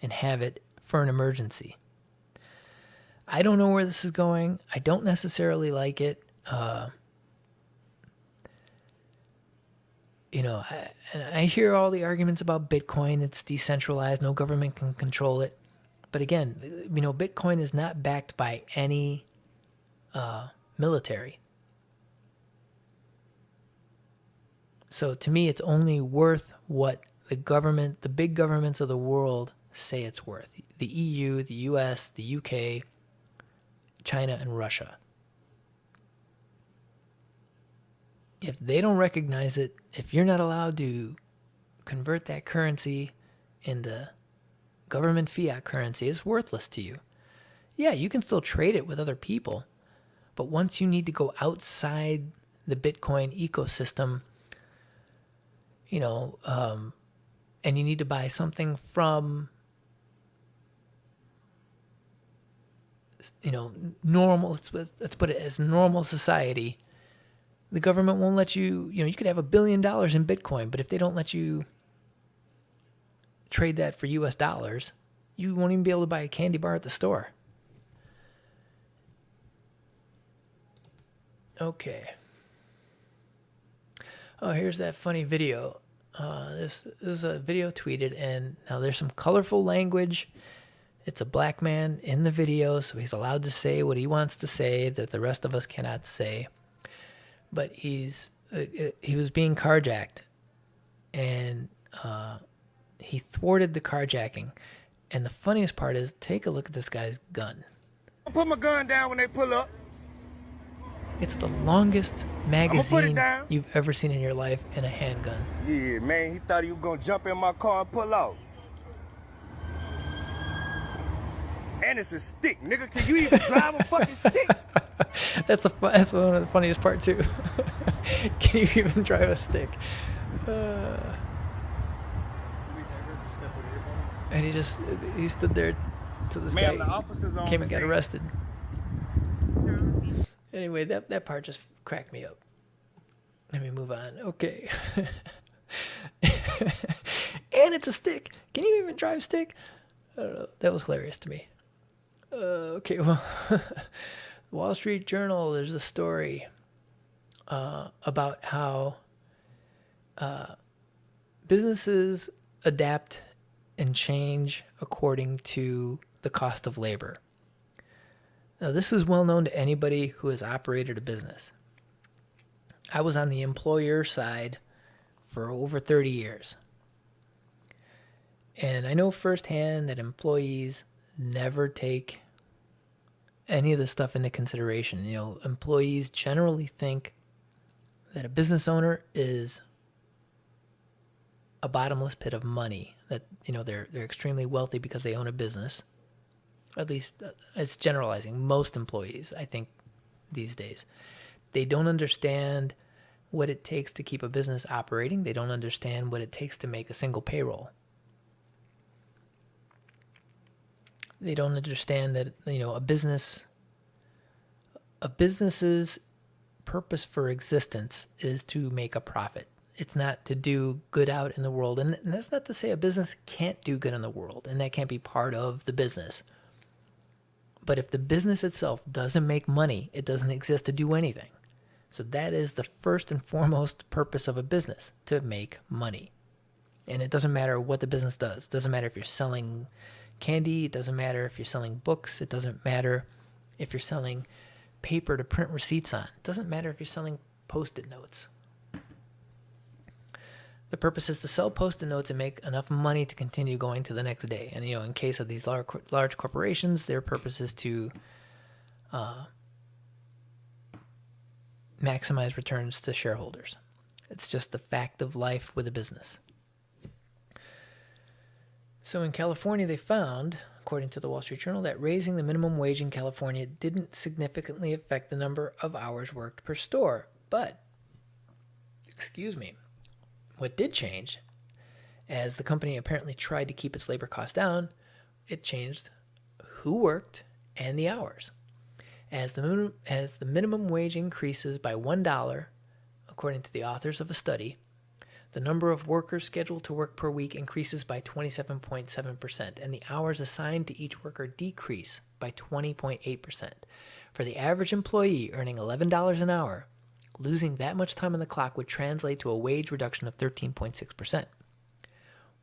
and have it for an emergency. I don't know where this is going. I don't necessarily like it. Uh, you know, I, I hear all the arguments about Bitcoin. It's decentralized, no government can control it. But again, you know, Bitcoin is not backed by any uh, military. So to me, it's only worth what the government, the big governments of the world say it's worth. The EU, the US, the UK, China, and Russia. if they don't recognize it, if you're not allowed to convert that currency into government fiat currency, it's worthless to you. Yeah, you can still trade it with other people, but once you need to go outside the Bitcoin ecosystem, you know, um, and you need to buy something from, you know, normal. Let's let's put it as normal society. The government won't let you. You know, you could have a billion dollars in Bitcoin, but if they don't let you trade that for U.S. dollars, you won't even be able to buy a candy bar at the store. Okay. Oh, here's that funny video. Uh, this, this is a video tweeted, and now there's some colorful language. It's a black man in the video, so he's allowed to say what he wants to say that the rest of us cannot say. But he's uh, uh he was being carjacked, and uh, he thwarted the carjacking. And the funniest part is, take a look at this guy's gun. I put my gun down when they pull up. It's the longest magazine you've ever seen in your life in a handgun. Yeah, man, he thought he was gonna jump in my car and pull out. And it's a stick, nigga. Can you even drive a fucking stick? that's the that's one of the funniest part too. Can you even drive a stick? Uh, and he just he stood there to this Man, guy the officers came and got arrested. Anyway, that that part just cracked me up. Let me move on. Okay. and it's a stick. Can you even drive stick? I don't know. That was hilarious to me. Uh, okay, well, Wall Street Journal. There's a story uh, about how uh, businesses adapt and change according to the cost of labor. Now, this is well known to anybody who has operated a business. I was on the employer side for over 30 years. And I know firsthand that employees never take any of this stuff into consideration. You know, employees generally think that a business owner is a bottomless pit of money that you know they're they're extremely wealthy because they own a business at least uh, it's generalizing most employees i think these days. They don't understand what it takes to keep a business operating. They don't understand what it takes to make a single payroll. They don't understand that you know a business a business's purpose for existence is to make a profit. It's not to do good out in the world. And that's not to say a business can't do good in the world and that can't be part of the business but if the business itself doesn't make money it doesn't exist to do anything. So that is the first and foremost purpose of a business to make money. And it doesn't matter what the business does. It doesn't matter if you're selling candy it doesn't matter if you're selling books it doesn't matter if you're selling paper to print receipts on. It doesn't matter if you're selling post-it notes the purpose is to sell post-it notes and make enough money to continue going to the next day. And you know, in case of these large large corporations, their purpose is to uh, maximize returns to shareholders. It's just the fact of life with a business. So in California, they found, according to the Wall Street Journal, that raising the minimum wage in California didn't significantly affect the number of hours worked per store. But, excuse me, what did change, as the company apparently tried to keep its labor costs down, it changed who worked and the hours. As the, minimum, as the minimum wage increases by $1, according to the authors of a study, the number of workers scheduled to work per week increases by 27.7%, and the hours assigned to each worker decrease by 20.8%. For the average employee earning $11 an hour, losing that much time on the clock would translate to a wage reduction of 13.6%.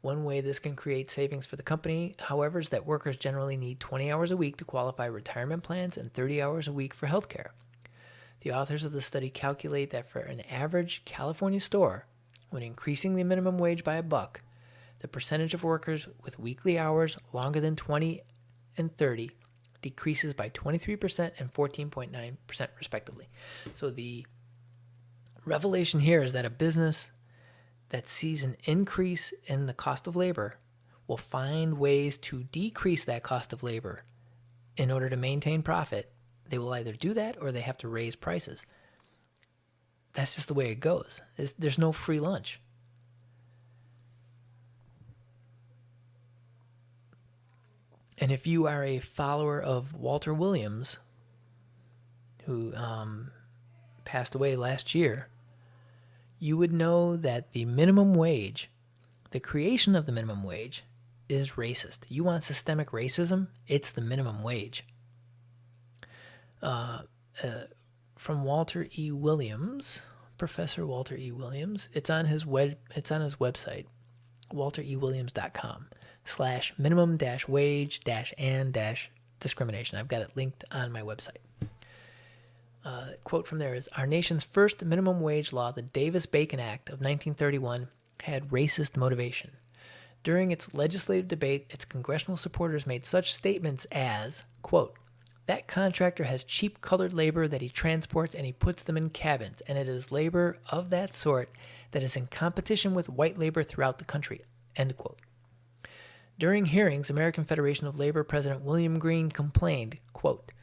One way this can create savings for the company, however, is that workers generally need 20 hours a week to qualify retirement plans and 30 hours a week for healthcare. The authors of the study calculate that for an average California store, when increasing the minimum wage by a buck, the percentage of workers with weekly hours longer than 20 and 30 decreases by 23% and 14.9% respectively. So the revelation here is that a business that sees an increase in the cost of labor will find ways to decrease that cost of labor in order to maintain profit. They will either do that or they have to raise prices. That's just the way it goes. It's, there's no free lunch. And if you are a follower of Walter Williams, who um, passed away last year, you would know that the minimum wage, the creation of the minimum wage, is racist. You want systemic racism? It's the minimum wage. Uh, uh, from Walter E. Williams, Professor Walter E. Williams. It's on his web. It's on his website, walterewilliams.com slash minimum dash wage dash and dash discrimination. I've got it linked on my website. Uh, quote from there is Our nation's first minimum wage law, the Davis Bacon Act of 1931, had racist motivation. During its legislative debate, its congressional supporters made such statements as, quote, that contractor has cheap colored labor that he transports and he puts them in cabins, and it is labor of that sort that is in competition with white labor throughout the country. End quote. During hearings, American Federation of Labor President William Green complained, quote,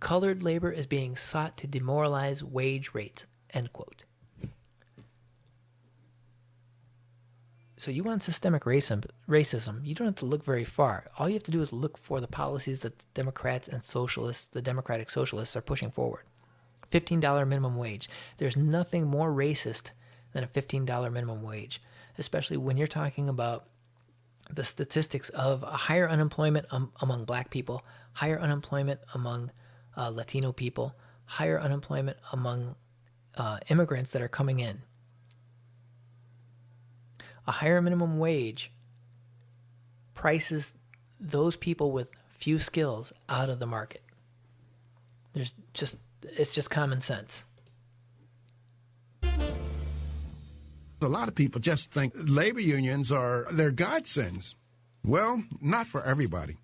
colored labor is being sought to demoralize wage rates, end quote. So you want systemic racism, you don't have to look very far. All you have to do is look for the policies that the Democrats and socialists, the Democratic Socialists are pushing forward. $15 minimum wage. There's nothing more racist than a $15 minimum wage, especially when you're talking about the statistics of higher unemployment um, among black people, higher unemployment among uh, Latino people, higher unemployment among uh, immigrants that are coming in. A higher minimum wage prices those people with few skills out of the market. There's just, it's just common sense. A lot of people just think labor unions are their godsends. Well, not for everybody.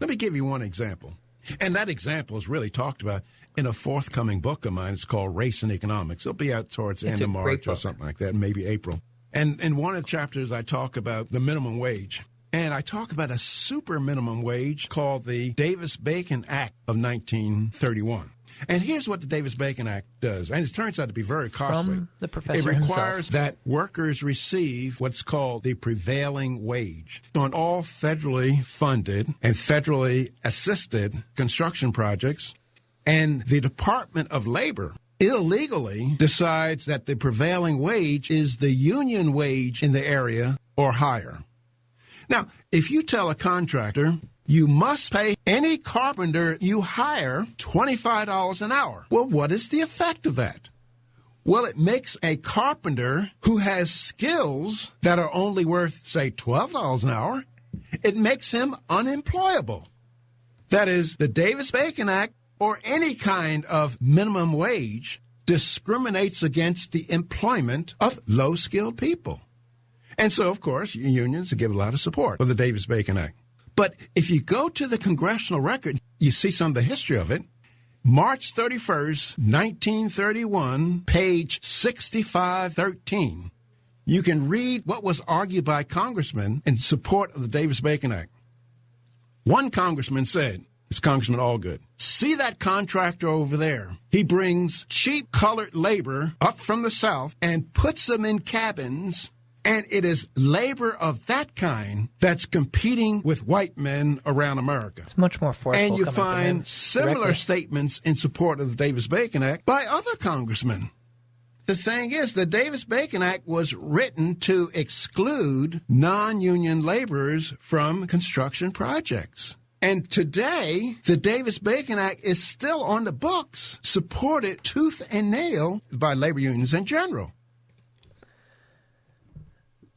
Let me give you one example. And that example is really talked about in a forthcoming book of mine. It's called Race and Economics. It'll be out towards the end of March or something like that, maybe April. And in one of the chapters, I talk about the minimum wage. And I talk about a super minimum wage called the Davis Bacon Act of 1931. And here's what the Davis Bacon Act does. And it turns out to be very costly. From the professor It himself. requires that workers receive what's called the prevailing wage on all federally funded and federally assisted construction projects. And the Department of Labor illegally decides that the prevailing wage is the union wage in the area or higher. Now, if you tell a contractor you must pay any carpenter you hire $25 an hour, well, what is the effect of that? Well, it makes a carpenter who has skills that are only worth, say, $12 an hour, it makes him unemployable. That is, the Davis Bacon Act or any kind of minimum wage discriminates against the employment of low skilled people. And so, of course, unions give a lot of support for the Davis Bacon Act. But if you go to the congressional record, you see some of the history of it. March 31st, 1931, page 6513. You can read what was argued by congressmen in support of the Davis Bacon Act. One congressman said, it's Congressman Allgood, see that contractor over there. He brings cheap colored labor up from the South and puts them in cabins and it is labor of that kind that's competing with white men around America. It's much more forceful. And you coming from him find similar directly. statements in support of the Davis Bacon Act by other congressmen. The thing is, the Davis Bacon Act was written to exclude non union laborers from construction projects. And today, the Davis Bacon Act is still on the books, supported tooth and nail by labor unions in general.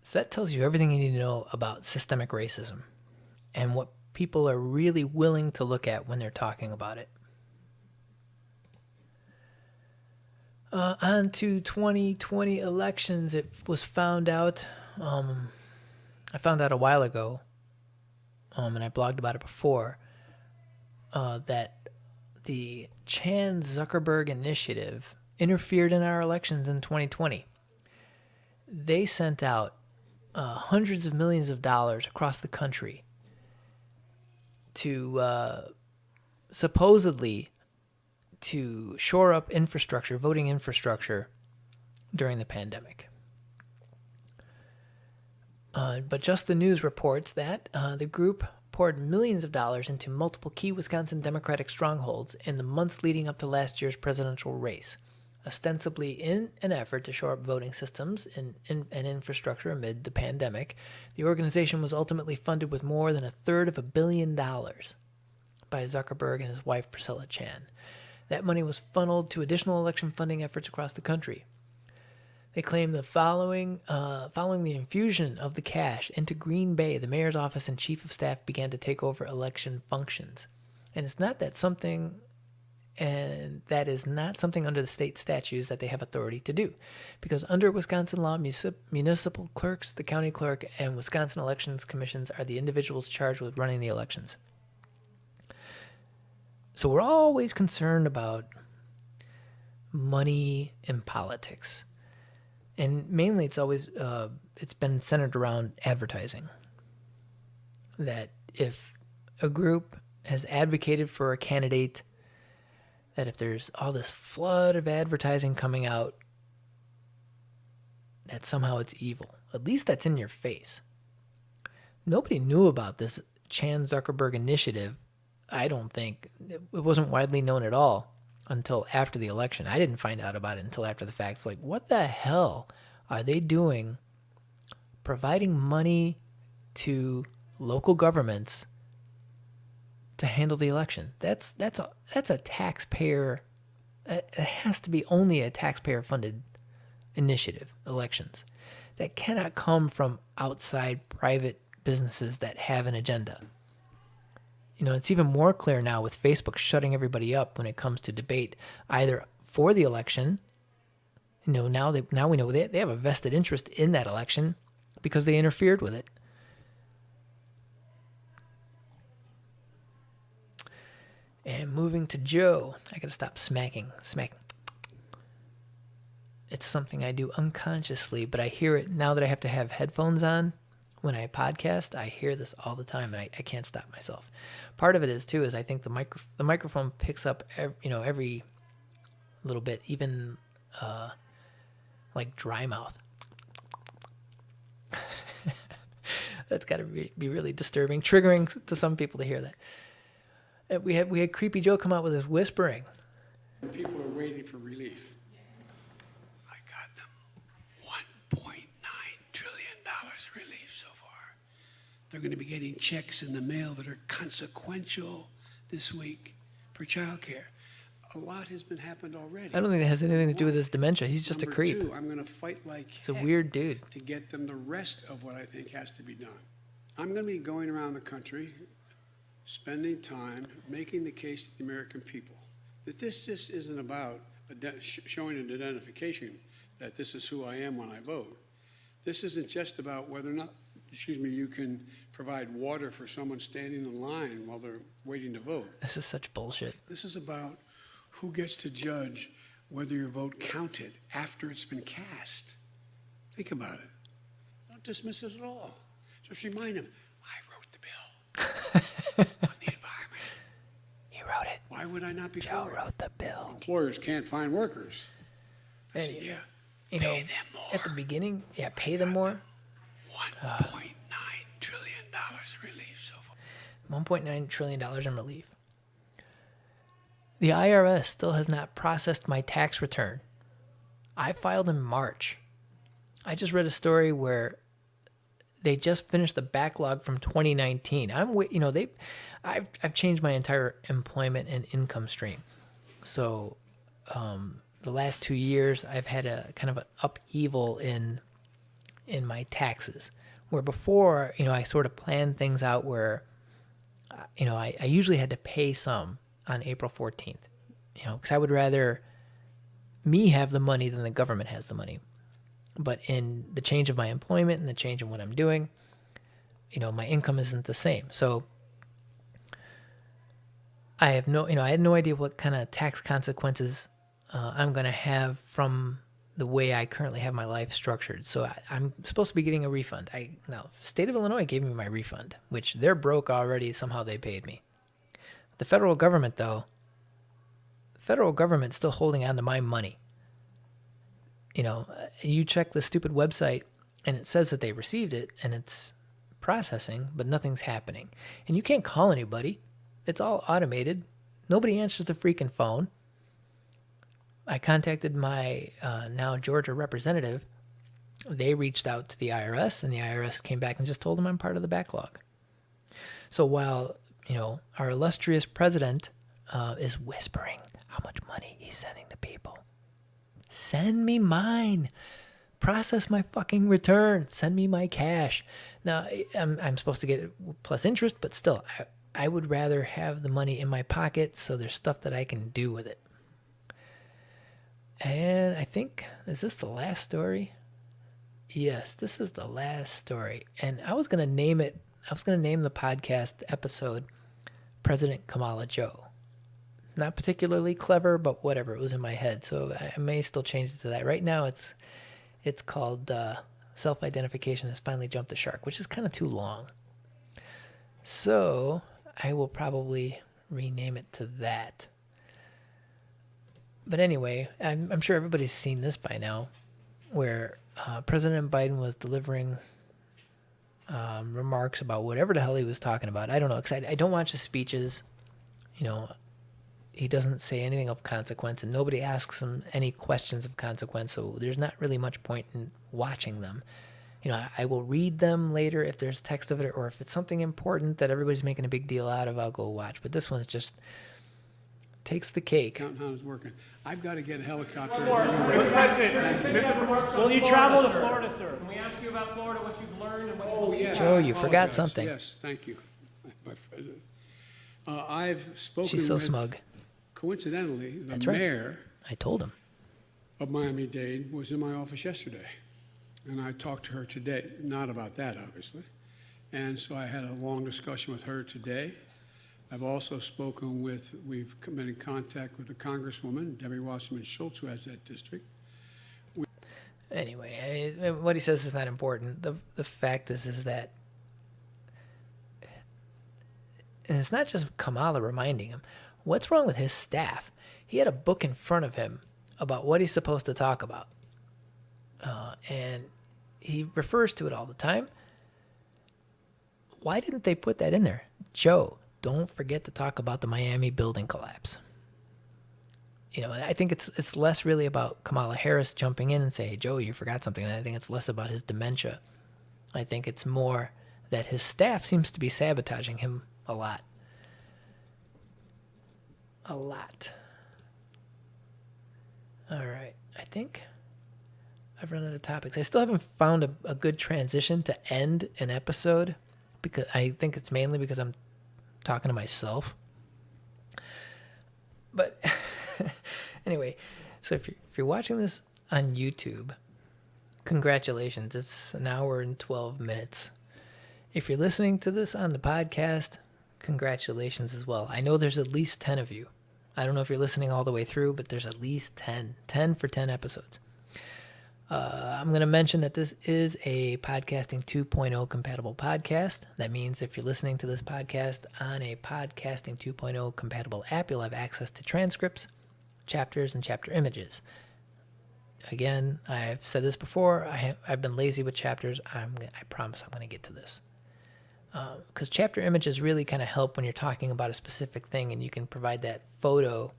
So that tells you everything you need to know about systemic racism and what people are really willing to look at when they're talking about it. Uh, on to 2020 elections. It was found out, um, I found out a while ago, um, and I blogged about it before, uh, that the Chan Zuckerberg Initiative interfered in our elections in 2020. They sent out uh, hundreds of millions of dollars across the country to uh, supposedly to shore up infrastructure, voting infrastructure during the pandemic. Uh, but Just the News reports that uh, the group poured millions of dollars into multiple key Wisconsin Democratic strongholds in the months leading up to last year's presidential race, ostensibly in an effort to shore up voting systems and, and, and infrastructure amid the pandemic. The organization was ultimately funded with more than a third of a billion dollars by Zuckerberg and his wife Priscilla Chan. That money was funneled to additional election funding efforts across the country. They claim the following, uh, following the infusion of the cash into Green Bay, the mayor's office and chief of staff began to take over election functions. And it's not that something, and that is not something under the state statutes that they have authority to do, because under Wisconsin law, municipal clerks, the county clerk, and Wisconsin elections commissions are the individuals charged with running the elections. So we're always concerned about money in politics. And mainly it's always uh, it's been centered around advertising. That if a group has advocated for a candidate that if there's all this flood of advertising coming out that somehow it's evil at least that's in your face nobody knew about this chan zuckerberg initiative i don't think it wasn't widely known at all until after the election. I didn't find out about it until after the fact. It's like, what the hell are they doing providing money to local governments to handle the election? That's that's a that's a taxpayer it has to be only a taxpayer funded initiative, elections. That cannot come from outside private businesses that have an agenda. You know, it's even more clear now with Facebook shutting everybody up when it comes to debate, either for the election. You know, now they now we know they they have a vested interest in that election because they interfered with it. And moving to Joe, I gotta stop smacking, smacking. It's something I do unconsciously, but I hear it now that I have to have headphones on when I podcast. I hear this all the time, and I, I can't stop myself part of it is too is I think the micro the microphone picks up every, you know every little bit, even uh, like dry mouth. That's got to be, be really disturbing, triggering to some people to hear that. And we had we had Creepy Joe come out with his whispering. People are waiting for relief. I got them. 1.9 trillion dollars relief so far. They're going to be getting checks in the mail that are consequential this week for childcare. A lot has been happened already. I don't think it has anything to do with his dementia. He's just Number a creep. Two, I'm going to fight like He's a weird dude. to get them the rest of what I think has to be done. I'm going to be going around the country, spending time making the case to the American people that this just isn't about showing an identification that this is who I am when I vote. This isn't just about whether or not, excuse me, you can provide water for someone standing in line while they're waiting to vote. This is such bullshit. This is about who gets to judge whether your vote counted after it's been cast. Think about it. Don't dismiss it at all. Just remind them, I wrote the bill on the environment. He wrote it. Why would I not be Joe for it? wrote the bill. Employers can't find workers. I said, yeah, You know, pay them more. at the beginning, yeah, pay them more. Uh, $1.9 trillion in relief so far. $1.9 trillion in relief. The IRS still has not processed my tax return. I filed in March. I just read a story where they just finished the backlog from 2019. I'm you know, they I've I've changed my entire employment and income stream. So, um, the last 2 years I've had a kind of an upheaval in in my taxes. Where before, you know, I sort of planned things out where you know, I, I usually had to pay some on April 14th, you know, because I would rather me have the money than the government has the money. But in the change of my employment and the change in what I'm doing, you know, my income isn't the same. So I have no, you know, I had no idea what kind of tax consequences uh, I'm going to have from the way I currently have my life structured. So I, I'm supposed to be getting a refund. I now state of Illinois gave me my refund, which they're broke already. Somehow they paid me. The federal government, though, federal government still holding on to my money. You know, uh, you check the stupid website and it says that they received it and it's processing, but nothing's happening. And you can't call anybody. It's all automated. Nobody answers the freaking phone. I contacted my uh, now Georgia representative. They reached out to the IRS, and the IRS came back and just told them I'm part of the backlog. So while you know our illustrious president uh, is whispering how much money he's sending to people, send me mine. Process my fucking return. Send me my cash. Now I'm I'm supposed to get plus interest, but still, I, I would rather have the money in my pocket so there's stuff that I can do with it. And I think, is this the last story? Yes, this is the last story. And I was going to name it, I was going to name the podcast episode President Kamala Joe. Not particularly clever, but whatever, it was in my head. So I may still change it to that. Right now it's it's called uh, Self Identification Has Finally Jumped the Shark, which is kind of too long. So I will probably rename it to that but anyway, I'm, I'm sure everybody's seen this by now, where uh, President Biden was delivering um, remarks about whatever the hell he was talking about. I don't know, because I, I don't watch his speeches. You know, he doesn't say anything of consequence, and nobody asks him any questions of consequence, so there's not really much point in watching them. You know, I, I will read them later if there's text of it, or if it's something important that everybody's making a big deal out of, I'll go watch. But this one's just takes the cake. Counting how it's working. I've got to get a helicopter. Mr. President, will you travel to Florida, sir? Can we ask you about Florida, what you've learned and what Oh, you yes. Joe, I you forgot something. Yes, thank you, my president. Uh, I've spoken She's so with, smug. Coincidentally, the That's right. mayor I told him. of Miami-Dade was in my office yesterday. And I talked to her today, not about that, obviously. And so I had a long discussion with her today. I've also spoken with, we've been in contact with the Congresswoman, Debbie Wasserman Schultz, who has that district. Anyway, I, uh, what he says is not important. The the fact is is that and it's not just Kamala reminding him. What's wrong with his staff? He had a book in front of him about what he's supposed to talk about. Uh, and he refers to it all the time. Why didn't they put that in there? Joe, don't forget to talk about the Miami building collapse. You know, I think it's it's less really about Kamala Harris jumping in and say, "Hey, Joe, you forgot something." And I think it's less about his dementia. I think it's more that his staff seems to be sabotaging him a lot. A lot. All right. I think I've run out of topics. I still haven't found a, a good transition to end an episode because I think it's mainly because I'm talking to myself. But anyway, so if you're, if you're watching this on YouTube, congratulations. It's an hour and 12 minutes. If you're listening to this on the podcast, congratulations as well. I know there's at least 10 of you. I don't know if you're listening all the way through, but there's at least 10. 10 for 10 episodes. Uh, I'm going to mention that this is a Podcasting 2.0 compatible podcast. That means if you're listening to this podcast on a Podcasting 2.0 compatible app, you'll have access to transcripts, chapters, and chapter images. Again, I've said this before. I have, I've been lazy with chapters. I'm, I promise I'm going to get to this. Because chapter images really kind of help when you're talking about a specific thing and you can provide that photo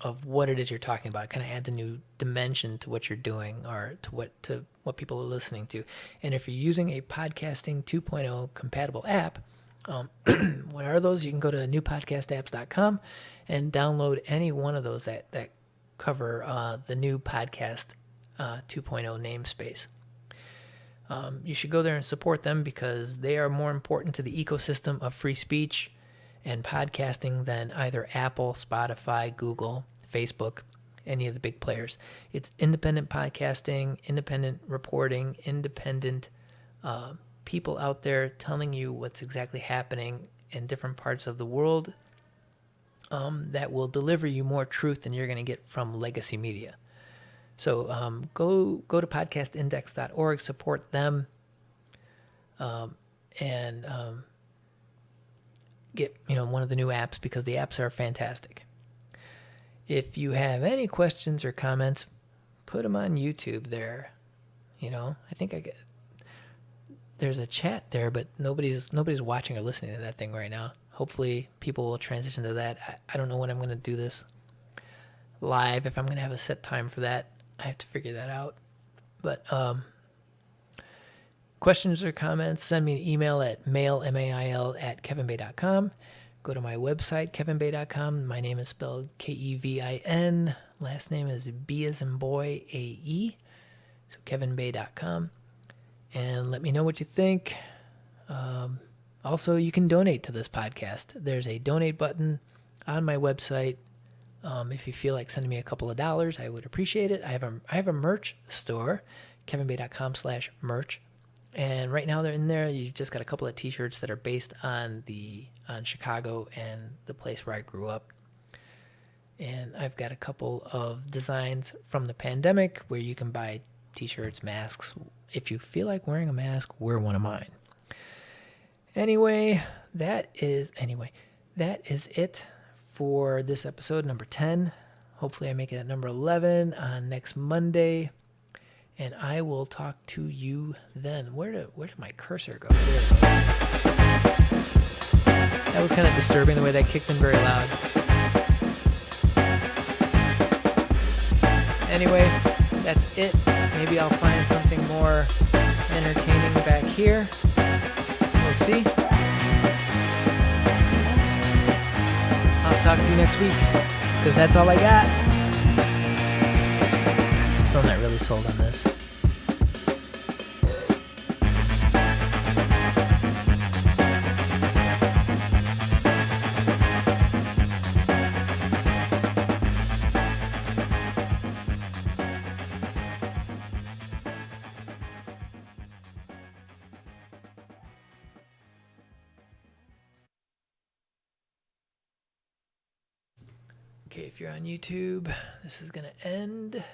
of what it is you're talking about. It kind of adds a new dimension to what you're doing or to what to what people are listening to. And if you're using a podcasting 2.0 compatible app, um, what are those? You can go to newpodcastapps.com and download any one of those that that cover uh, the new podcast uh, 2.0 namespace. Um, you should go there and support them because they are more important to the ecosystem of free speech and podcasting than either Apple, Spotify, Google, Facebook, any of the big players. It's independent podcasting, independent reporting, independent uh, people out there telling you what's exactly happening in different parts of the world um, that will deliver you more truth than you're going to get from legacy media. So um, go go to podcastindex.org, support them, um, and um, get you know one of the new apps because the apps are fantastic. If you have any questions or comments, put them on YouTube there. You know, I think I get there's a chat there, but nobody's nobody's watching or listening to that thing right now. Hopefully, people will transition to that. I, I don't know when I'm going to do this live. If I'm going to have a set time for that, I have to figure that out. But um, questions or comments, send me an email at mail m-a-i-l at kevinbae.com. Go to my website kevinbae.com. My name is spelled K-E-V-I-N. Last name is B as in boy A-E. So kevinbae.com and let me know what you think. Um, also, you can donate to this podcast. There's a donate button on my website. Um, if you feel like sending me a couple of dollars, I would appreciate it. I have a I have a merch store, kevinbae.com slash merch. And right now they're in there. You've just got a couple of t-shirts that are based on the on Chicago and the place where I grew up. And I've got a couple of designs from the pandemic where you can buy t-shirts, masks. If you feel like wearing a mask, wear one of mine. Anyway, that is anyway, that is it for this episode number 10. Hopefully I make it at number 11 on next Monday. And I will talk to you then. Where did where did my cursor go? That was kind of disturbing the way that kicked in very loud. Anyway, that's it. Maybe I'll find something more entertaining back here. We'll see. Talk to you next week because that's all I got. Still not really sold on this. YouTube, this is going to end.